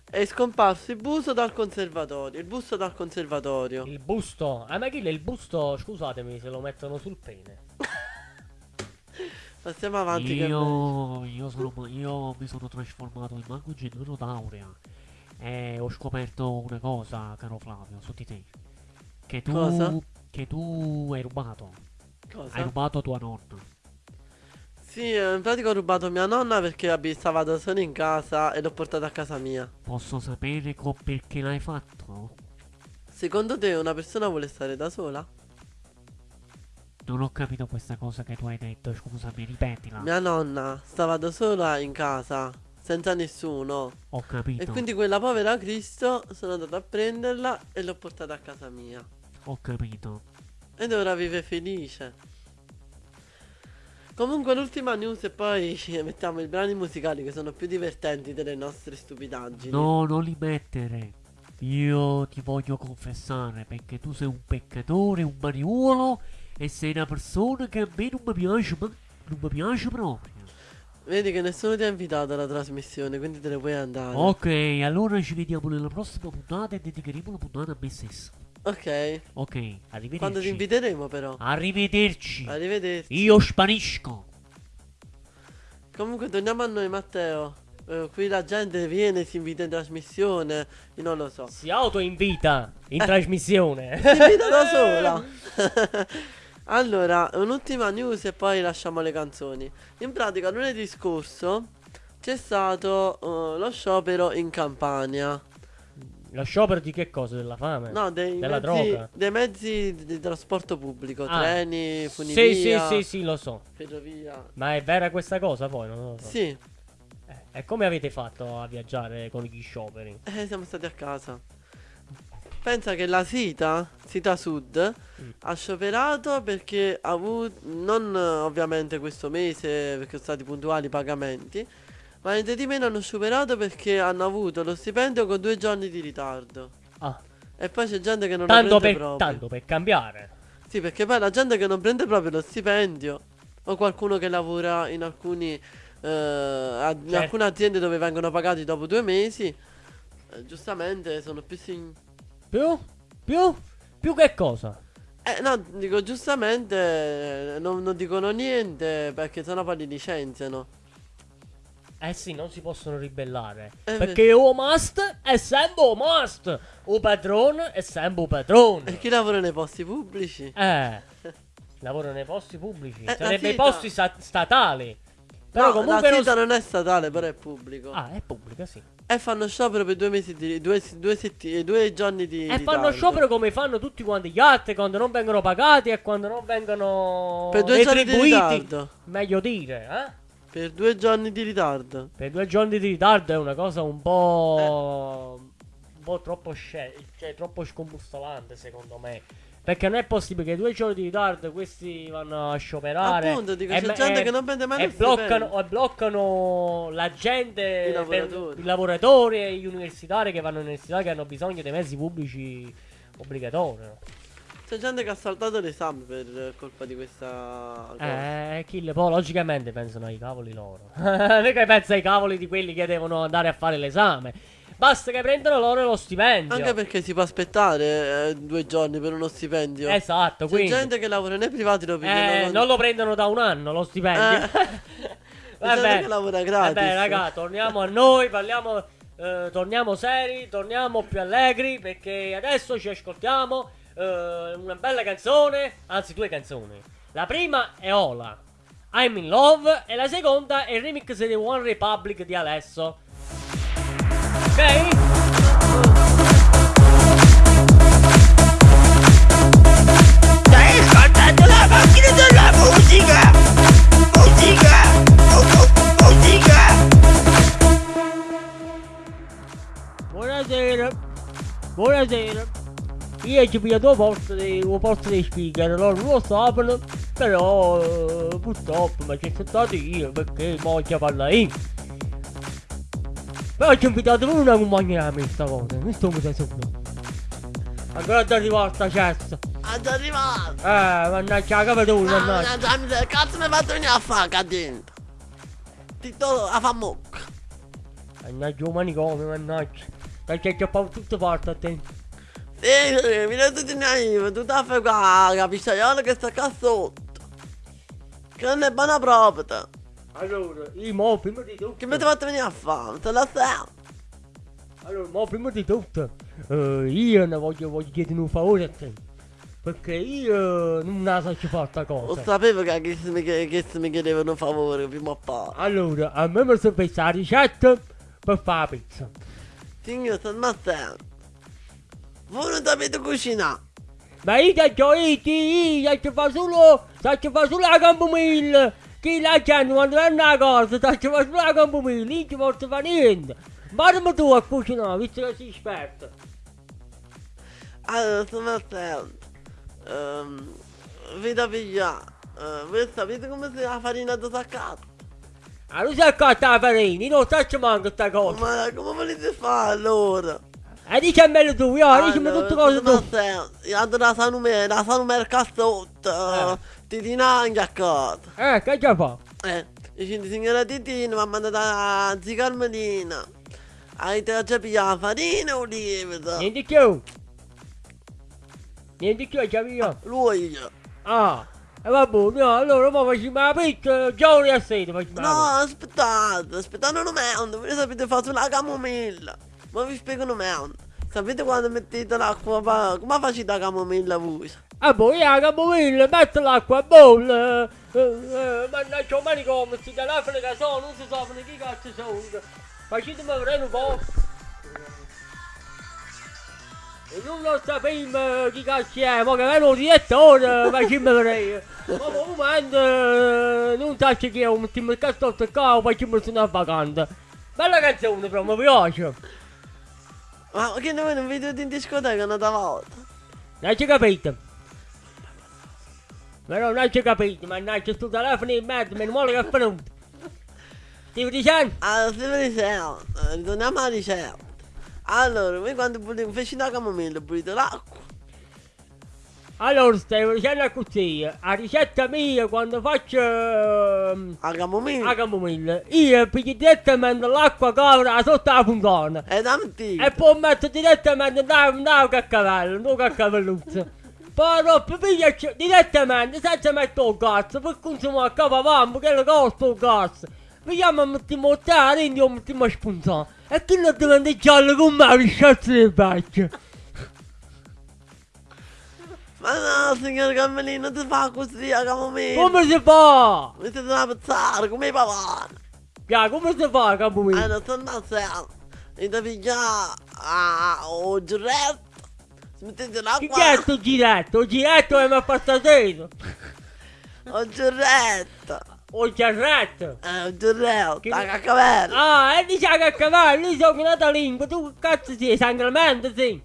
È scomparso il busto dal conservatorio. Il busto dal conservatorio. Il busto. Ah, ma chi è il busto? Scusatemi se lo mettono sul pene. Passiamo avanti. che. Io, io, sono, io mi sono trasformato in mago gennaro d'aurea e ho scoperto una cosa, caro Flavio, su di te. Che tu, Cosa? che tu hai rubato. Hai Cosa? rubato tua nonna. Sì, eh, in pratica ho rubato mia nonna perché stava da sola in casa e l'ho portata a casa mia. Posso sapere perché l'hai fatto? Secondo te una persona vuole stare da sola? Non ho capito questa cosa che tu hai detto, scusami, ripetila. Mia nonna stava da sola in casa, senza nessuno. Ho capito. E quindi quella povera Cristo sono andato a prenderla e l'ho portata a casa mia. Ho capito. Ed ora vive felice. Comunque l'ultima news e poi ci mettiamo i brani musicali che sono più divertenti delle nostre stupidaggini. No, non li mettere. Io ti voglio confessare perché tu sei un peccatore, un mariuolo e sei una persona che a me non mi piace, ma non mi piace proprio. Vedi che nessuno ti ha invitato alla trasmissione, quindi te ne puoi andare. Ok, allora ci vediamo nella prossima puntata e dedicheremo la puntata a me stesso. Ok. Ok, arrivederci. Quando ti inviteremo però. Arrivederci. Arrivederci. Io sparisco. Comunque torniamo a noi Matteo. Eh, qui la gente viene, si invita in trasmissione. Io non lo so. Si autoinvita in trasmissione. Si invita da sola. allora, un'ultima news e poi lasciamo le canzoni. In pratica lunedì scorso c'è stato eh, lo sciopero in Campania. Lo sciopero di che cosa? Della fame? No, dei Della mezzi, droga? dei mezzi di, trasporto pubblico, Ah. treni, Sì, sì, funivia, sì, sì, lo so. ferrovia. Ma è vera questa cosa poi? Non lo so. Sì, Eh, e come avete fatto a viaggiare con gli scioperi? eh, siamo stati a casa. Pensa che la Sita, Sita Sud, Mm. ha scioperato perché ha avuto, non ovviamente questo mese perché sono stati puntuali i pagamenti, ma niente di meno hanno scioperato perché hanno avuto lo stipendio con due giorni di ritardo. Ah, E poi c'è gente che non tanto lo prende per, proprio. tanto per cambiare. Sì, perché poi la gente che non prende proprio lo stipendio, o qualcuno che lavora in alcuni eh, ad- in Certo. alcune aziende dove vengono pagati dopo due mesi, eh, giustamente sono più sin- Più? Più? Più che cosa? Eh no, dico giustamente eh, non, non dicono niente perché sennò poi li licenziano. Eh sì, non si possono ribellare. Eh, perché o must è sempre o must. O padrone è sempre o E padrone. chi lavora nei posti pubblici? Eh. Lavoro nei posti pubblici. Eh, Sarebbe i sita- posti statali. Però No, comunque la non... non è statale, però è pubblico. Ah, è pubblica, sì. E fanno sciopero per due mesi di due, due, setti- due giorni di E fanno ritardo. sciopero come fanno tutti quanti gli altri quando non vengono pagati e quando non vengono Per due giorni di retribuiti. ritardo. Meglio dire, eh? Per due giorni di ritardo. Per due giorni di ritardo è una cosa un po'. un po' troppo scel- cioè troppo scombussolante secondo me. Perché non è possibile che due giorni di ritardo questi vanno a scioperare. Appunto, dico, e c'è gente e- che non prende mai e lo bloccano, e bloccano la gente, I per- lavoratori. i lavoratori e gli universitari che vanno all'università che hanno bisogno dei mezzi pubblici obbligatori. C'è gente che ha saltato l'esame per colpa di questa cosa. Eh, kill, poi logicamente pensano ai cavoli loro. non è che pensa ai cavoli di quelli che devono andare a fare l'esame. Basta che prendano loro lo stipendio. Anche perché si può aspettare eh, due giorni per uno stipendio. Esatto, C'è quindi gente che lavora nei privati lo prendono eh, con- non lo prendono da un anno lo stipendio. Eh. Vabbè, che lavora gratis. vabbè, raga, torniamo a noi, parliamo, eh, torniamo seri, torniamo più allegri perché adesso ci ascoltiamo eh, una bella canzone, anzi due canzoni. La prima è Ola, I'm in Love e la seconda è il remix di One Republic di Alesso. Ok? Musica! Musica! Musica! Buonasera. Buonasera. Io ci due posti dei, due posti dei speaker, loro lo sapevano, però eh, purtroppo mi ci sono stato io perché voglio parlare io. Però ci ho invitato pure una compagna di me sta cosa, mi sto mi solo. Ancora da arrivare sta cessa. Ah, già arrivato. Eh, mannaggia la capatura, mannaggia. Ah, che cazzo mi fate venire a fare qua dentro? Ti do a fa mocca. Mannaggia un manicomio, mannaggia. Perché ci ho fatto tutto parte a te. Sì, mi rendo di naivo, tu ti fai qua, la pisciaiola che sta qua sotto. Che non è buona proprio. Allora, io mo prima di tutto. Che mi ti fate venire a fare? Te la sai? Allora, ma prima di tutto, eh, io ne voglio, voglio chiedere un favore a te. Perché io non la so ci fare sta Lo cosa. sapevo che, che, se mi, che, se mi chiedevano un favore prima o poi. Allora, a me mi sono pensato la ricetta per fare la pizza. Signor San Matteo, voi non sapete cucinare. Ma io ti ho io ti fa solo, ti fa solo la camomilla. Che la gente quando è una cosa, ti fa solo la camomilla, io ti posso fare niente. Guardami tu a cucinare, visto che sei esperto. Allora, San Matteo, ehm, vi da pigliare. Eh, voi sapete come si fa la farina da saccato? Allora sei accanto alla farina, io non so ci manca sta cosa. Ma come volete fare allora? E tutte cose San tu. Matteo, io la sanume, la sanume al cassotto, Eh. Eh, che già fa? Eh, dice signora Titina mi ha mandato a zia Carmelina. Avete già pigliato la farina o lievito? Niente più. Niente più, io. Lui. Ah, e va bene, no, allora mo facciamo la pizza, giorni a sera facciamo la No, aspettate, aspettate un momento, voi sapete fare sulla camomilla. Ma vi spiego un momento. Sapete quando mettete l'acqua, come facete la camomilla voi? Ah, poi la camomilla, metto l'acqua a bolla. Eh, eh, mannaggia, ma come si che sono, non si sanno chi cazzo sono. Facetemi vedere un po'. E non lo sappiamo chi cazzo è, ma che è un direttore, facciamo vedere. Ma il momento eh, non so chi è, mettiamo il cazzotto qua, facciamo una vacanza. Bella canzone però, mi piace. Ma che noi non vedete in discoteca una volta? Non hai capito? Però non hai capito, mannaggia sto telefono in mezzo, meno male che è venuto. Stavo dicendo? Allora, ricetta, eh, ritorniamo alla ricetta. Allora, voi quando pulite, feci la camomilla, pulite l'acqua. Allora, stavo dicendo così, la ricetta mia quando faccio ehm, La camomilla. la camomilla, io piglio direttamente l'acqua calda sotto la fontana. Da mentire. E poi metto direttamente da un caccavello, non caccavelluzzo. Poi dopo piglio direttamente senza mettere il gas, per consumare a cavavammo che lo costa il gas. Vediamo e mettiamo il tè, quindi lo mettiamo a spuntare. E non diventa giallo con me li sciazzo di Come si fa? Mettete una pezzare, come i pavani. Ya, come si fa la camomilla? Allora, stanno a sera. Dite pigliare ah, o giretto. Mettete Chi l'acqua. è sto giretto? Il giretto è mi ha passato. O giretto. O il giretto. Eh, o giretto. Che- La cacavella. Ah, e dice che cavallo, io sono nata lingua, tu che cazzo sei, sangramento sì.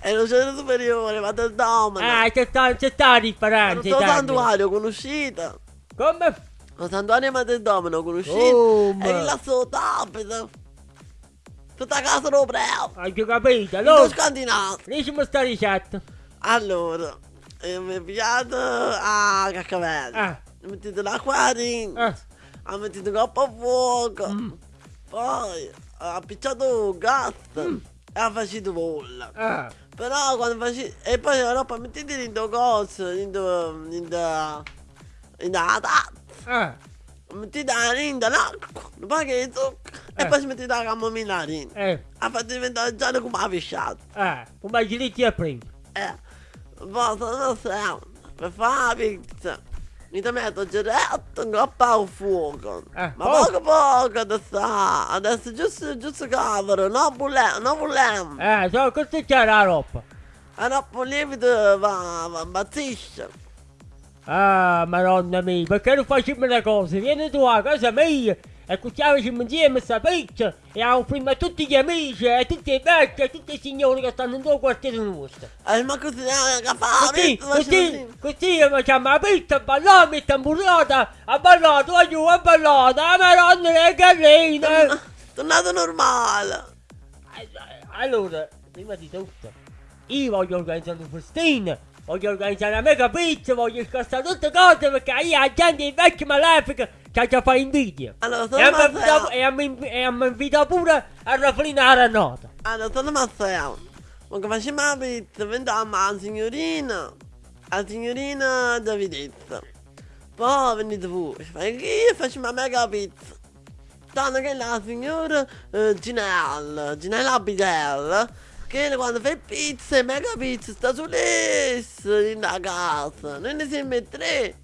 È lo centro superiore, ma del domino. Ah, c'è sta, c'è sta la Lo differenza. termini. santuario, conoscete? Come? Lo santuario ma del domino, conoscete? Oh, E ma... là sotto abita. Tutta casa lo bravo. Hai capito? Allora. Allora, scandinavo. dicimi sta ricetta. Allora, eh, mi pigliate a cacavella. Ah, Mettete l'acqua dentro. ah, La mettete coppa a fuoco. Mm. Poi appicciato il gas. E la facete bolla. ah. Però quando facete... E poi la roba mettete dentro coso, dentro... dentro... dentro la tazza. Ah, Mettete dentro l'acqua, poi che il zucchero. E Eh. poi ci mettete la camomilla dentro. eh, La fate diventare giallo come la pesciata. ah, come ci dici a prima. Eh. Poi sono sempre per fare la pizza. Mi ti metto giretto in coppa al fuoco. Eh, Ma poco. poco poco adesso, adesso giusto, giusto cavolo, non vogliamo, non vogliamo. Eh, so così c'è la roba. E dopo il lievito va, va, impazzisce. Ah, madonna mia, perché non facciamo le cose? Vieni tu a casa mia e cuciniamoci insieme sta pizza e offriamo a tutti gli amici, a tutti i vecchi, a tutti i signori che stanno in due quartieri nostri. E ma così eh, che fa la Così, pizza, così, così. facciamo la pizza, balliamo, e tamburata, a ballato, a giù, a ballato, a madonna le galline. Tornato normale. Allora, prima di tutto, io voglio organizzare un festino, voglio organizzare una mega pizza, voglio scassare tutte cose perché io la gente è vecchia malefica che già fa invidia. Allora, E sono Matteo. e mi invita pure a Raflina la nota. Allora, sono Matteo. Ma che facciamo la pizza, veniamo alla signorina. La signorina Davidezza. Poi venite voi, che io faccio una mega pizza. Tanto che la signora eh, Ginella, Ginella Abidella, Che quando fai pizza, mega pizza, sta sull'esso in la casa. Noi ne siamo tre.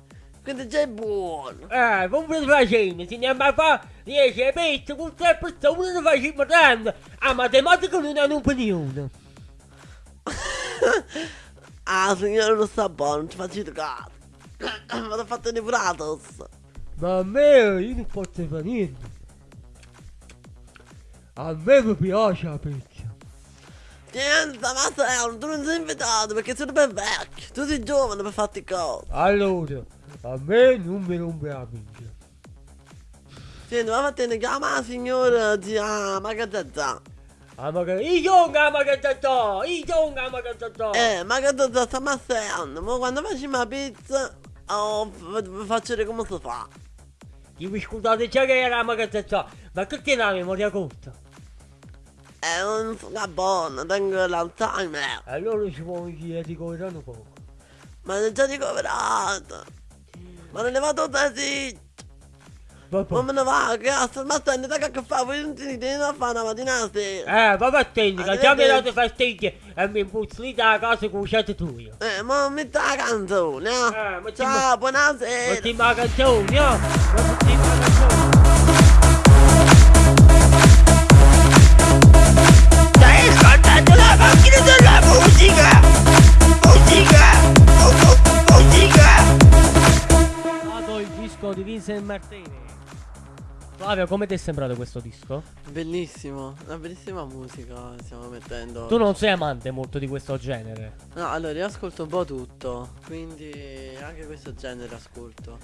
Quindi già è buono. Eh, come lo facciamo? Se andiamo a fare 10 pezzi con 3 persone lo facciamo tanto. A matematica non hanno opinione. Ah, signore, non sta buono, non ci faccio caso. Vado a fare nepuratos. Ma a me io non posso fare niente. A me mi piace la pizza. Niente, ma sei, tu non sei invitato perché sei ben vecchio. Tu sei giovane per farti cose. Allora, a me non mi rompe la pizza. Senti, ma fatene chiama la signora zia Magazzazza. Ah, magari io non ma che sto, io non ma che sto. Eh, Magazzazza sta massando. Ma quando facciamo la pizza, oh, faccio vedere come si fa. Io mi scusate già che era ma che sto. Ma che tiene la memoria corta? Eh, non sono buono, tengo l'Alzheimer. Allora ci può dire di un poco. Ma è già ricoverato. Ma non ne vado da sì. Ma me ne va, che sta smattendo, da che fa, voi non ti devi fare una mattina la sera. Eh, vabbè attenti, che già mi hai dato fastidio e mi impuzzi da casa con uscite tu io. Eh, ma metti la canzone, Eh, eh. metti- Ciao, buonasera. Metti la canzone, no? Metti la canzone. Di Vincent Martini. Flavio, come ti è sembrato questo disco? Bellissimo, una bellissima musica stiamo mettendo. Tu non sei amante molto di questo genere. No, allora io ascolto un po' tutto, quindi anche questo genere ascolto.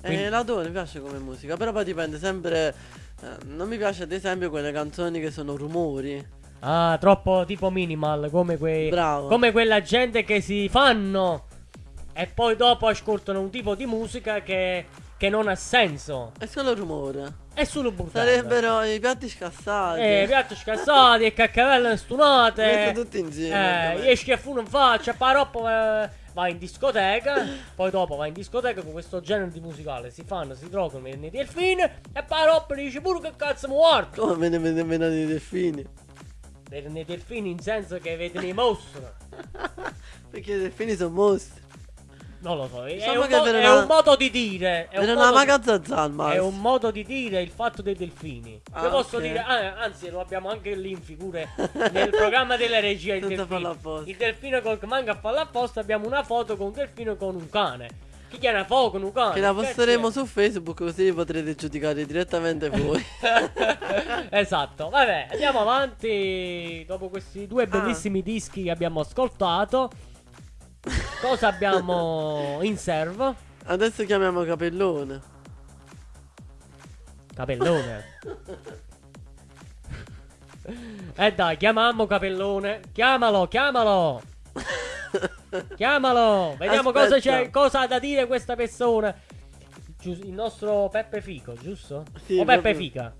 Quindi- E l'adoro, mi piace come musica, però poi dipende sempre... eh, non mi piace ad esempio quelle canzoni che sono rumori. Ah, troppo tipo minimal, come quei. Bravo. Come quella gente che si fanno. E poi dopo ascoltano un tipo di musica che, che non ha senso. È solo rumore. È solo buttare. Sarebbero i piatti scassati. Eh, piatti scassati e caccavelle stunate. Metti tutti insieme. Eh, com'è. esci a funo in faccia, poi dopo eh, vai in discoteca. poi dopo vai in discoteca con questo genere di musicale. Si fanno, si drogano nei delfini. E poi dopo dici pure che cazzo mi guardo. Come me ne me ne vedono i delfini? In senso che vedono i mostri. Perché i delfini sono mostri. Non lo so, è, un, mo- per è una- un modo di dire. È un, modo di, è un modo di dire il fatto dei delfini. Ah, Io posso dire, ah, anzi, lo abbiamo anche lì in figure nel programma della regia. Il delfino. Il delfino col manga a farlo apposta. Abbiamo una foto con un delfino con un cane. Chi chiama foto con un cane? Che la posteremo c'è? su Facebook così potrete giudicare direttamente voi. esatto, vabbè, andiamo avanti. Dopo questi Ah. due bellissimi dischi che abbiamo ascoltato, cosa abbiamo in serve? Adesso chiamiamo Capellone. Capellone. Eh dai, chiamiamo Capellone. Chiamalo, chiamalo. Chiamalo. Vediamo cosa, c'è, cosa ha da dire questa persona. Il nostro Peppe Fico, giusto? Sì, o Peppe proprio. Fica?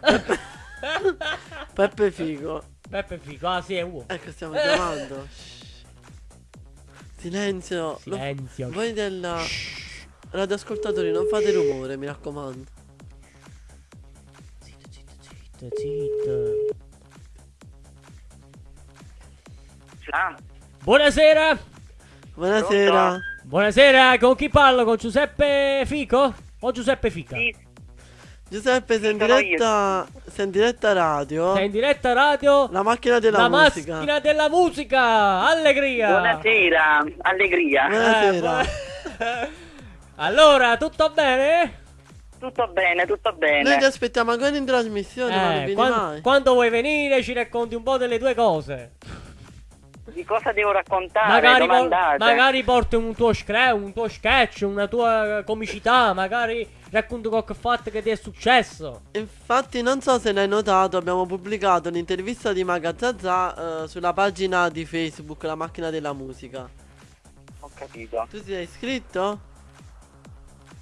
Peppe Figo. Peppe Fico, ah sì, è uomo. Ecco, stiamo chiamando. Silenzio. Lo- Silenzio. voi del radioascoltatori non fate rumore, mi raccomando. Zitto, zitto, zitto, zitto. Ah, Buonasera. Buonasera. Buonasera, con chi parlo? Con Giuseppe Fico? O Giuseppe Fica? sì, Giuseppe, sei in diretta. Sei in diretta radio. Sei in diretta radio? La macchina della La musica. macchina della musica! Allegria! buonasera, allegria. Buonasera. Eh, allora, tutto bene? Tutto bene, tutto Noi ti bene. aspettiamo ancora in trasmissione, ma non Eh, vieni quan- mai. quando vuoi venire ci racconti un po' delle tue cose. Di cosa devo raccontare? magari, por- magari porti un tuo, scre- un tuo sketch, una tua comicità, magari racconti qualche fatto che ti è successo. Infatti, non so se l'hai notato, abbiamo pubblicato un'intervista di Magazzazza eh, sulla pagina di Facebook, La macchina della musica. Ho capito. Tu ti sei iscritto?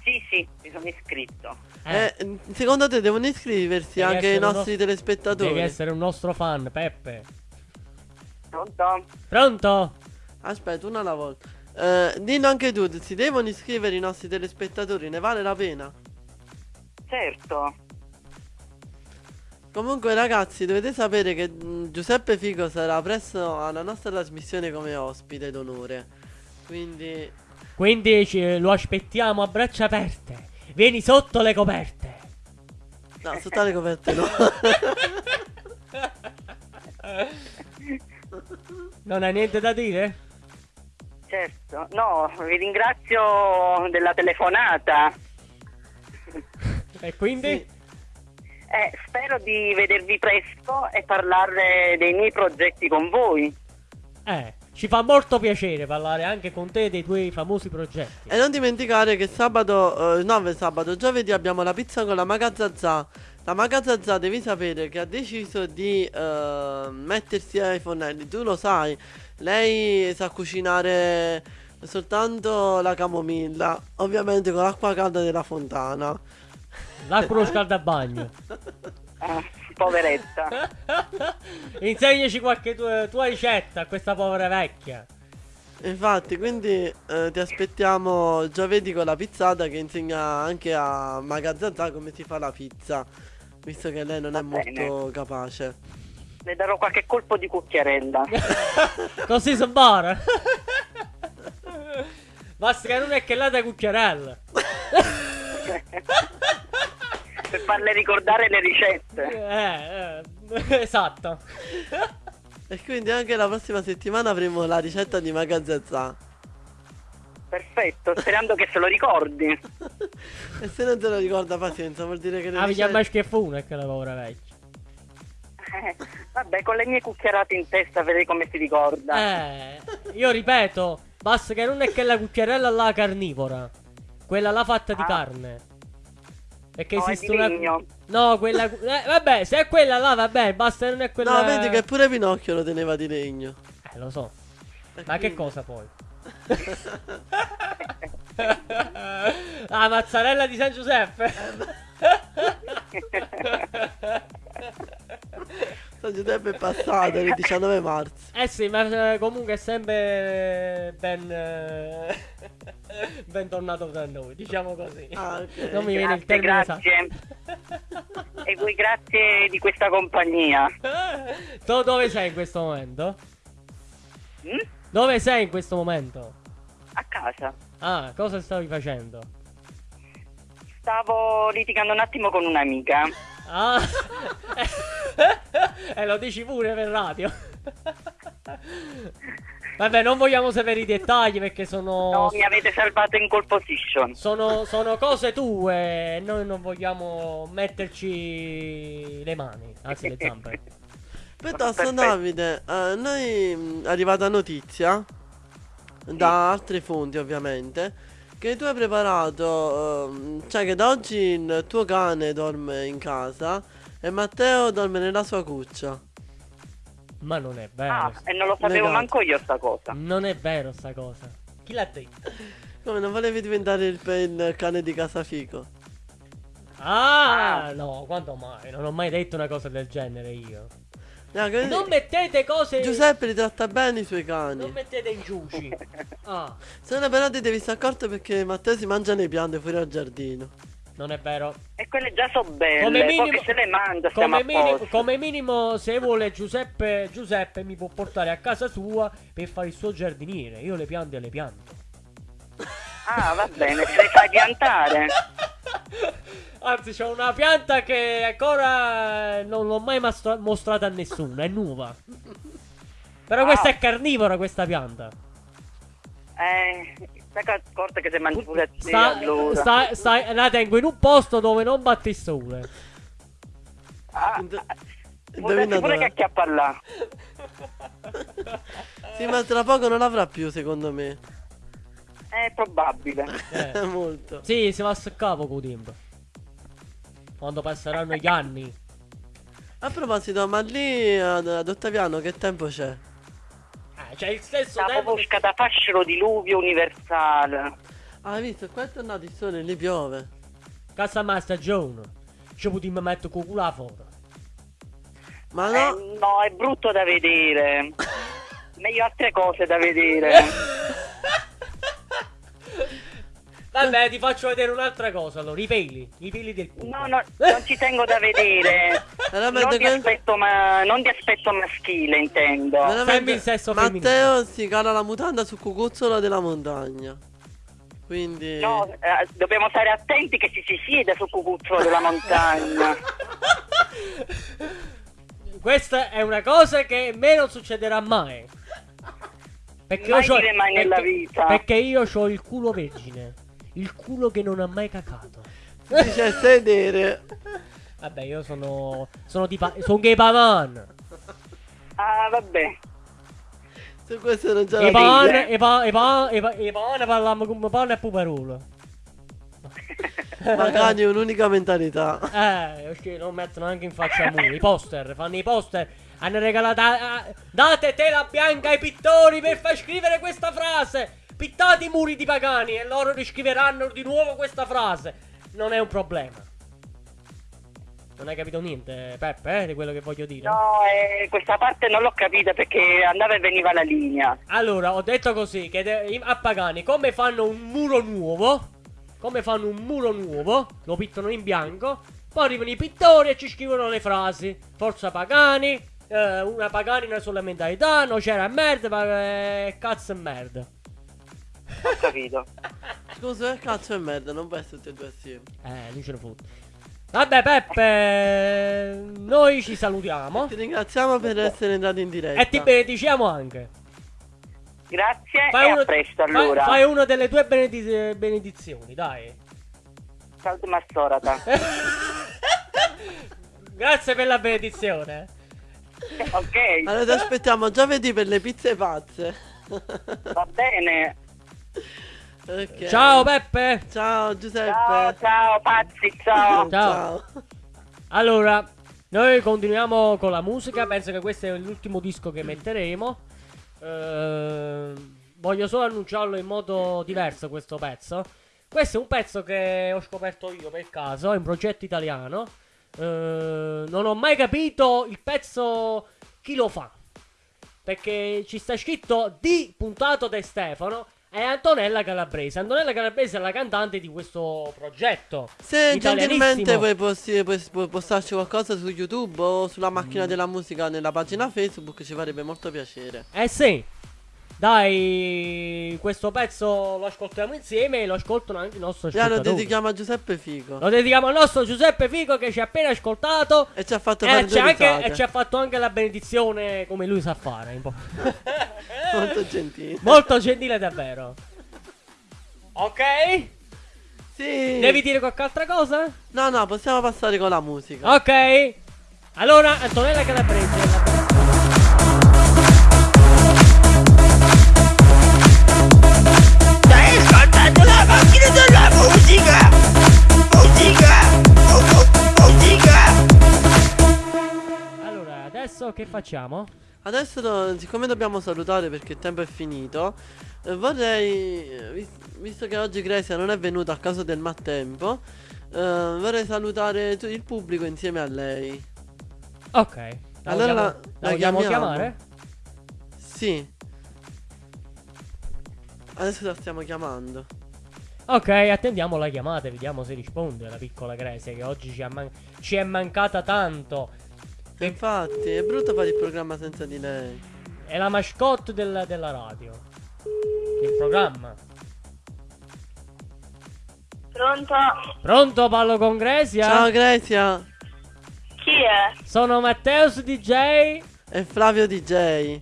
Sì, sì, mi sono iscritto. Eh, Eh, secondo te devono iscriversi Devi anche i nostri telespettatori? devi essere un nostro fan, Peppe. Pronto? Pronto? Aspetta, una alla volta. Eh, dillo anche tu, si devono iscrivere i nostri telespettatori, ne vale la pena? Certo. Comunque ragazzi dovete sapere che mh, Giuseppe Figo sarà presto alla nostra trasmissione come ospite d'onore. Quindi Quindi ci- lo aspettiamo a braccia aperte. Vieni sotto le coperte. no, sotto le coperte no. Non hai niente da dire? Certo, no, vi ringrazio della telefonata. E quindi? Sì. Eh, spero di vedervi presto e parlare dei miei progetti con voi. Eh, ci fa molto piacere parlare anche con te dei tuoi famosi progetti. E non dimenticare che sabato, eh, no sabato, giovedì abbiamo la pizza con la Magazazza. La Magazazza devi sapere che ha deciso di eh, mettersi ai fornelli, tu lo sai, lei sa cucinare soltanto la camomilla, ovviamente con l'acqua calda della fontana. L'acqua lo scaldabagno. Ah, poveretta. Insegnaci qualche tua, tua ricetta a questa povera vecchia. Infatti, quindi eh, ti aspettiamo giovedì con la pizzata che insegna anche a Magazazza come si fa la pizza, visto che lei non Va è bene. molto capace. Le darò qualche colpo di cucchiarella. Così si bara. Basta che non è che là da cucchiarella. per farle ricordare le ricette. Eh, eh, esatto. E quindi anche la prossima settimana avremo la ricetta di Magazazza. Perfetto, sperando che se lo ricordi. E se non te lo ricorda pazienza, vuol dire che le Ah, mi chiama è che la povera vecchia. Eh, vabbè, con le mie cucchiarate in testa vedrai come si ricorda. Eh, io ripeto, basta che non è che la cucchiarella là carnivora. Quella là fatta di Ah. carne. Perché No, esiste di una. legno. No, quella. Eh, vabbè, se è quella là, vabbè, basta che non è quella. No, vedi che pure Pinocchio lo teneva di legno. Eh, lo so. E Ma che quindi- cosa poi? Ah, mozzarella di San Giuseppe. San Giuseppe è passato il 19 marzo. eh sì, ma eh, comunque è sempre ben. eh, ben tornato da noi, diciamo così. Ah, ok. Non mi viene il Grazie, termine grazie. esatto. E voi grazie di questa compagnia. tu dove sei in questo momento? Mm? Dove sei in questo momento? A casa. Ah, cosa stavi facendo? Stavo litigando un attimo con un'amica. Ah, e lo dici pure per radio. Vabbè, non vogliamo sapere i dettagli perché sono. No, mi avete salvato in call position. Sono, sono cose tue e noi non vogliamo metterci le mani, anzi le zampe. Piuttosto Perfetto. Davide, eh, noi è arrivata notizia da altre fonti ovviamente che tu hai preparato, ehm, cioè che da oggi il tuo cane dorme in casa e Matteo dorme nella sua cuccia. Ma non è vero. Ah, e non lo sapevo Negato. manco io sta cosa. Non è vero sta cosa. Chi l'ha detto? Come non volevi diventare il, il cane di casa fico? Ah, no, quando mai? Non ho mai detto una cosa del genere io. No, che- Non mettete cose. Giuseppe li tratta bene i suoi cani. Non mettete ingiuci. Ah, Se no però ti devi stare accorto perché Matteo si mangia le piante fuori al giardino. non è vero. E quelle già so belle. Come minimo, se le mangia come, minimo, come minimo, se vuole Giuseppe, Giuseppe mi può portare a casa sua per fare il suo giardiniere. Io le piante le pianto. Ah, va bene, se le fai piantare. Anzi, c'ho una pianta che ancora non l'ho mai mastra- mostrata a nessuno, è nuova. Però questa Ah. è carnivora, questa pianta. Eh, stai accorta che se mangi pure te Sta, allora. sta- sta- la tengo in un posto dove non batte il sole. Ah, può darsi Indovina pure che acchiappa là. Sì, ma tra poco non l'avrà più, secondo me. È probabile. Eh. Molto. Sì, si va a capo con. Quando passeranno gli anni. A proposito, ma lì ad, ad Ottaviano che tempo c'è? Eh, c'è il stesso La tempo. Popusca da fascero diluvio universale. Ah, hai visto? Qua è tornato il sole, lì piove. Casa ma stagione. Ci potremmo mettere con culo fuori. Ma Eh, no, no, è brutto da vedere. Meglio altre cose da vedere. Vabbè, ti faccio vedere un'altra cosa. Allora, i peli. I peli del culo. No, no, non ci tengo da vedere. Non di, que- aspetto, ma... non di aspetto maschile, intendo. veramente- il sesso Matteo si cala la mutanda sul cucuzzolo della montagna. Quindi... No, eh, dobbiamo stare attenti che ci si siede sul cucuzzolo della montagna. Questa è una cosa che a me non succederà mai. Perché Mai mai nella perché- vita. Perché io ho il culo vergine. Il culo che non ha mai cacato. Dice sedere. Vabbè, io sono. Sono di pa- sono gay pavan. Ah, vabbè. Su questo non c'è E la pan, dire. e pan, e pan, e pan, e pan parliamo come pan e puperolo. Magari un'unica mentalità. Eh, perché non mettono anche in faccia a muri. I poster, fanno i poster. Hanno regalato. ah, date tela bianca ai pittori per far scrivere questa frase. Pittate i muri di pagani e loro riscriveranno di nuovo questa frase. Non è un problema. Non hai capito niente, Peppe, eh, di quello che voglio dire? No, eh, questa parte non l'ho capita perché andava e veniva la linea. Allora, ho detto così, che a Pagani, come fanno un muro nuovo, come fanno un muro nuovo, lo pittano in bianco, poi arrivano i pittori e ci scrivono le frasi. Forza Pagani, eh, una Pagani, una sola mentalità, no c'era merda, ma eh, cazzo e merda. Ho capito. Scusa, che cazzo è merda, non può essere tutti e due assieme. Eh, non ce ne fotte. Vabbè, Peppe, noi ci salutiamo. Ti ringraziamo per essere entrato in diretta. E ti benediciamo anche. Grazie Fai e uno- a presto fai- allora. Fai, una delle tue benediz- benedizioni, dai. Salve Massorata. Grazie per la benedizione. ok, Allora ti aspettiamo giovedì per le pizze pazze. va bene. Ok. Ciao Peppe. Ciao Giuseppe. Ciao, ciao, pazzi, ciao. Ciao. Allora, noi continuiamo con la musica. Penso che questo è l'ultimo disco che metteremo. Eh, voglio solo annunciarlo in modo diverso questo pezzo. Questo è un pezzo che ho scoperto io per caso, è un progetto italiano. Eh, non ho mai capito il pezzo chi lo fa. Perché ci sta scritto di puntato da Stefano e Antonella Calabrese. Antonella Calabrese è la cantante di questo progetto. Se gentilmente vuoi posti- puoi puoi postarci qualcosa su YouTube o sulla macchina della musica nella pagina Facebook ci farebbe molto piacere. Eh sì. Dai, questo pezzo lo ascoltiamo insieme e lo ascoltano anche i nostri Ya lo dedichiamo a Giuseppe Figo. Lo dedichiamo al nostro Giuseppe Fico che ci ha appena ascoltato. E ci ha fatto E ci, anche, e ci ha fatto anche la benedizione come lui sa fare. un po'. Molto gentile. Molto gentile davvero. Ok? Sì. Devi dire qualche altra cosa? No, no, possiamo passare con la musica. Ok. Allora, Antonella Calabrese. Allora, adesso che facciamo? Adesso, siccome dobbiamo salutare perché il tempo è finito, eh, vorrei, eh, vis- visto che oggi Grecia non è venuta a causa del maltempo, eh, vorrei salutare tu- il pubblico insieme a lei. Ok. La Allora vogliamo, la- la la vogliamo chiamiamo? chiamare? Sì. Adesso la stiamo chiamando. Ok, attendiamo la chiamata e vediamo se risponde la piccola Grecia che oggi ci, ha man- ci è mancata tanto. E Infatti, è brutto fare il programma senza di lei. È la mascotte del- della radio. Del programma. Pronto? Pronto, parlo con Grecia? Ciao Grecia Chi è? Sono Matteus DJ. e Flavio DJ.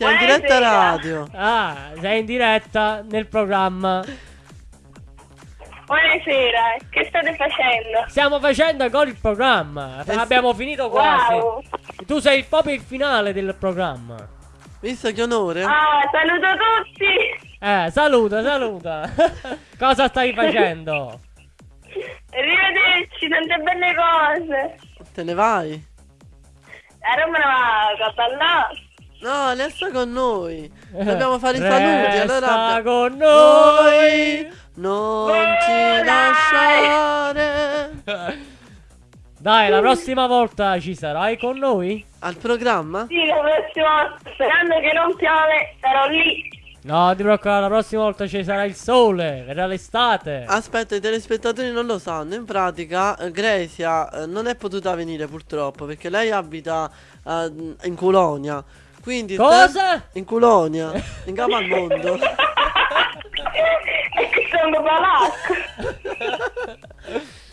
Siamo in diretta radio. Ah, sei in diretta nel programma. Buonasera, che state facendo? Stiamo facendo ancora il programma. Eh sì. Abbiamo finito quasi. Wow. Tu sei proprio il finale del programma. Visto che onore? Ah, saluto tutti! Eh, saluta, saluta. Cosa stai facendo? Arrivederci, tante belle cose! Te ne vai? A Roma a ballare! No, resta con noi. Dobbiamo fare i saluti. Allora con noi. Non ci lasciare. Dai, la prossima volta ci sarai con noi? Al programma? Sì, la prossima volta, sperando che non piove, sarò lì! No, ti preoccupare, la prossima volta ci sarà il sole, verrà l'estate. Aspetta, i telespettatori non lo sanno. In pratica, eh, Grecia eh, non è potuta venire purtroppo perché lei abita eh, in Colonia. Quindi Cosa? In Colonia, in capo al mondo. E che sono palacco.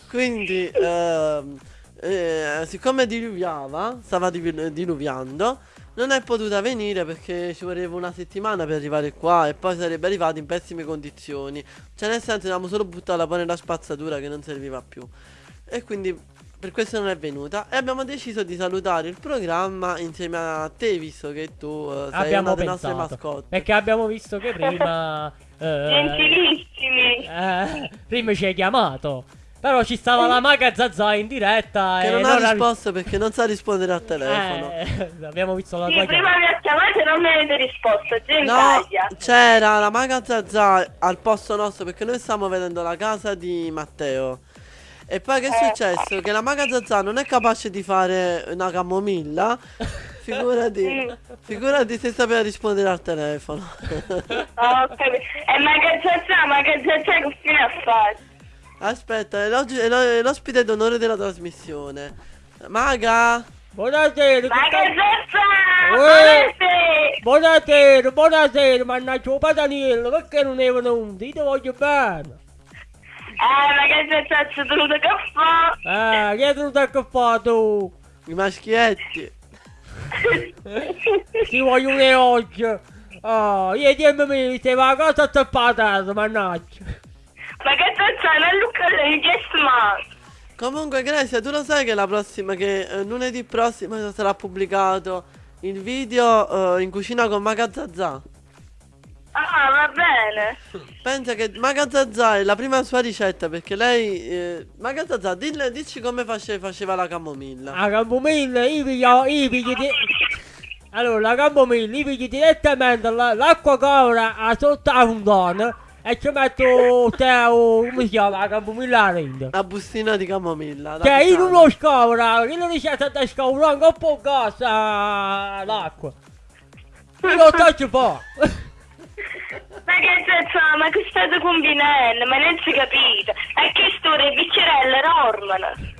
Quindi, ehm, eh, siccome diluviava, stava dilu- diluviando, non è potuta venire perché ci voleva una settimana per arrivare qua e poi sarebbe arrivata in pessime condizioni. Cioè, nel senso, avevamo solo buttata poi nella spazzatura che non serviva più. E quindi per questo non è venuta. E abbiamo deciso di salutare il programma insieme a te, visto che tu eh, sei abbiamo una delle nostre pensato. mascotte. Perché abbiamo visto che prima. eh, Gentilissimi. eh, prima ci hai chiamato. Però ci stava la maga Zazà in diretta. Che e non ha non risposto perché non sa rispondere al telefono. Eh, abbiamo visto la Sì, tua prima chiamata. mi ha chiamato e non mi avete risposto. No, c'era la maga Zazà al posto nostro perché noi stiamo vedendo la casa di Matteo. E poi che è successo? Che la maga Zazà non è capace di fare una camomilla. Figurati, figurati se sapeva rispondere al telefono. Ah, capito. E ma che c'è, ma che fine a fare? Aspetta, è è l'o- è l'ospite d'onore della trasmissione. Maga! Buonasera, Ma che che sta- c'è? Eh. Buonasera. Buonasera, buonasera, mannaggia il padaniello, perché non è venuto? Io ti voglio bene. Eh, ma che c'è, c'è dovuto che fa? Eh, chi è venuto a che fa tu? I maschietti. Ti voglio un oggi. Oh, io dimmi mi stai a casa a tappata, mannaggia. Ma che c'è? Non Luca lei che smart. Comunque, Grecia, tu lo sai che la prossima, che eh, lunedì prossimo sarà pubblicato il video eh, in cucina con Maga Zazà. Ah, va bene. Pensa che Maga Zazà è la prima sua ricetta perché lei... Eh, Maga Zazà, dille- dici come face- faceva la camomilla. La camomilla, io piglio, io piglio di... Allora, la camomilla, io piglio direttamente la- l'acqua cora a sotto a fontana e ci metto te, o- come si chiama, la camomilla dentro. La bustina di camomilla. la Cioè, io non lo scovra, io non riesco a scovrare un po' gas ah, l'acqua. Io lo faccio po'. Ma che c'è? Ma che state combinando? Ma non si capite. E che storia, biccerelle, Norman.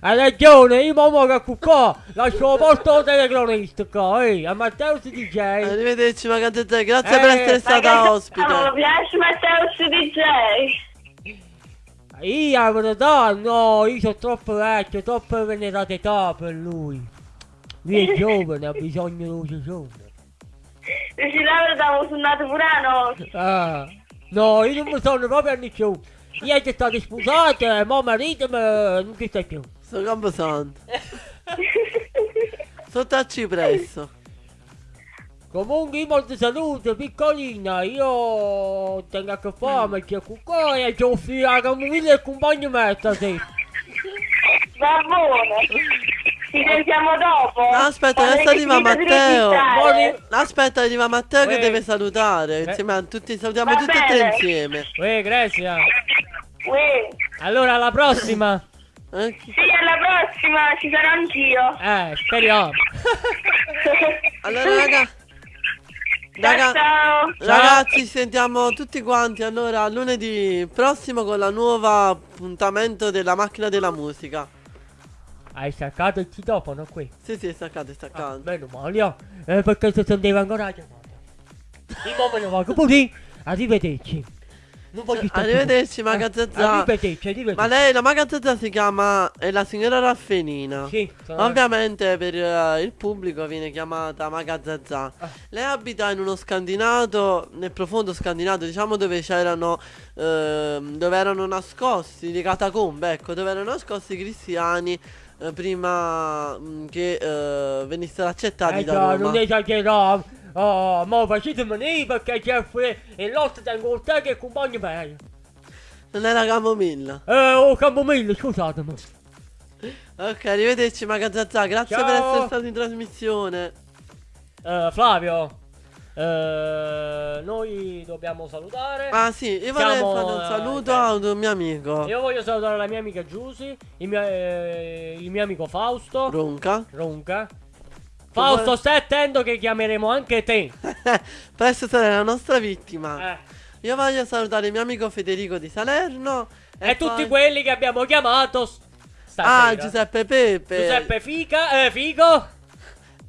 Hai ragione, io mo che qua, lascio posto telecronista qua, ehi, a Matteo si dice. Arrivederci Maga Zazà, grazie Eh, per essere stata ospite. mi piace Matteo su DJ. Io verità, no, io sono troppo vecchio, troppo venerata età per lui. Lui è giovane, ha bisogno di luce giovane. Dici la verità, mi sono nato pure a notte. Ah, no, io non mi sono proprio anni più. Io che state sposate, e mo marito ma non ci stai più. Sto Camposanto. Sotto al cipresso. Comunque io molti saluto, piccolina, io tengo a che fare, che qua e c'ho figlio la camomilla e il compagno me stasera. Va bene. Ci sentiamo dopo. No, aspetta, adesso è arriva Matteo. Buoni- Aspetta, arriva Matteo che deve salutare. Eh. Insieme a tutti, salutiamo Va tutti e tre bene. insieme. Uè, Grecia. Uè. Allora, alla prossima. Eh? Sì, alla prossima ci sarò anch'io. Eh, speriamo. Allora, raga. Raga, Ciao. ragazzi, ci sentiamo tutti quanti. Allora, lunedì prossimo con la nuova appuntamento della macchina della musica. Hai staccato il citofono qui? Sì, sì, è staccato, è Ah, staccato. meno male. Eh, perché si sentiva ancora la chiamata. Mo me ne vado pure. Arrivederci. Non voglio più. Arrivederci, Eh, Zazà. Arrivederci, arrivederci. Ma lei, la Maga Zazà si chiama è la signora Raffenina. Sì, sono- Ovviamente per eh, il pubblico viene chiamata Maga Zazà. Ah. Lei abita in uno scandinato, nel profondo scandinato, diciamo dove c'erano ehm, dove erano nascosti le catacombe, ecco, dove erano nascosti i cristiani eh, prima mm, che eh, venissero accettati Eh da Roma. non esagerare. Oh, ma facetemi venire perché c'è fre- e l'altro tengo te che compagno meglio. Non era camomilla. Eh, oh, Camomilla, scusatemi. Ok, arrivederci Maga Zazà, grazie Ciao. per essere stato in trasmissione. Eh, Flavio. Eh, noi dobbiamo salutare. Ah sì, io vorrei Siamo, fare un saluto eh, a un mio amico. Io voglio salutare la mia amica Giusy, il mio, eh, il mio amico Fausto, Ronca. Ronca. Fausto, vuole- stai attento che chiameremo anche te. Presto sarà la nostra vittima. Eh. Io voglio salutare il mio amico Federico di Salerno. E, poi- tutti quelli che abbiamo chiamato stasera. Ah, Giuseppe Pepe. Giuseppe Fica, eh, Figo.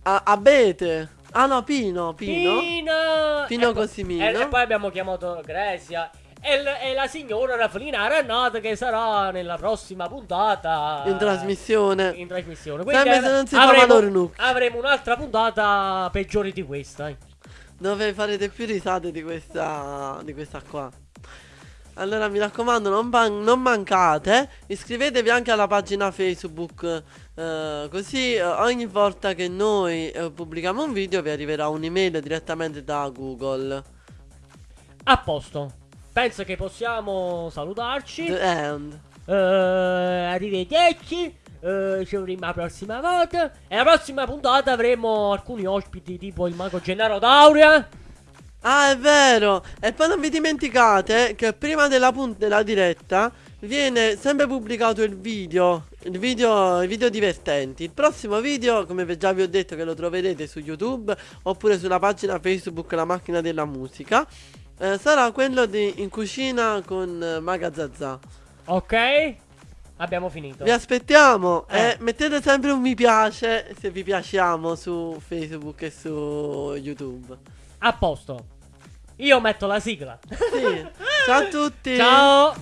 A- Abete. Ah no, Pino. Pino. Pino. Pino E poi- Cosimino. E, e poi abbiamo chiamato Grecia. E, l- e la signora Raffelina Arannata che sarà nella prossima puntata. In trasmissione. In trasmissione. Sempre Quindi se non si avremo, avremo un'altra puntata peggiore di questa. eh. Dove farete più risate di questa, di questa qua. Allora mi raccomando, non, ban- non mancate. Iscrivetevi anche alla pagina Facebook. Eh, così eh, ogni volta che noi eh, pubblichiamo un video vi arriverà un'email direttamente da Google. A posto. Penso che possiamo salutarci. The end. Arrivederci. ci avremo la prossima volta. E la prossima puntata avremo alcuni ospiti tipo il mago Gennaro Dauria. Ah, è vero. E poi non vi dimenticate che prima della, della diretta viene sempre pubblicato il video. Il video, i video divertenti. Il prossimo video, come già vi ho detto, che lo troverete su YouTube oppure sulla pagina Facebook La macchina della musica. eh, sarà quello di In cucina con eh, Maga Zazà. Ok. Abbiamo finito. Vi aspettiamo Eh. mettete sempre un mi piace se vi piaciamo su Facebook e su YouTube. A posto. Io metto la sigla. Sì. Ciao a tutti. Ciao.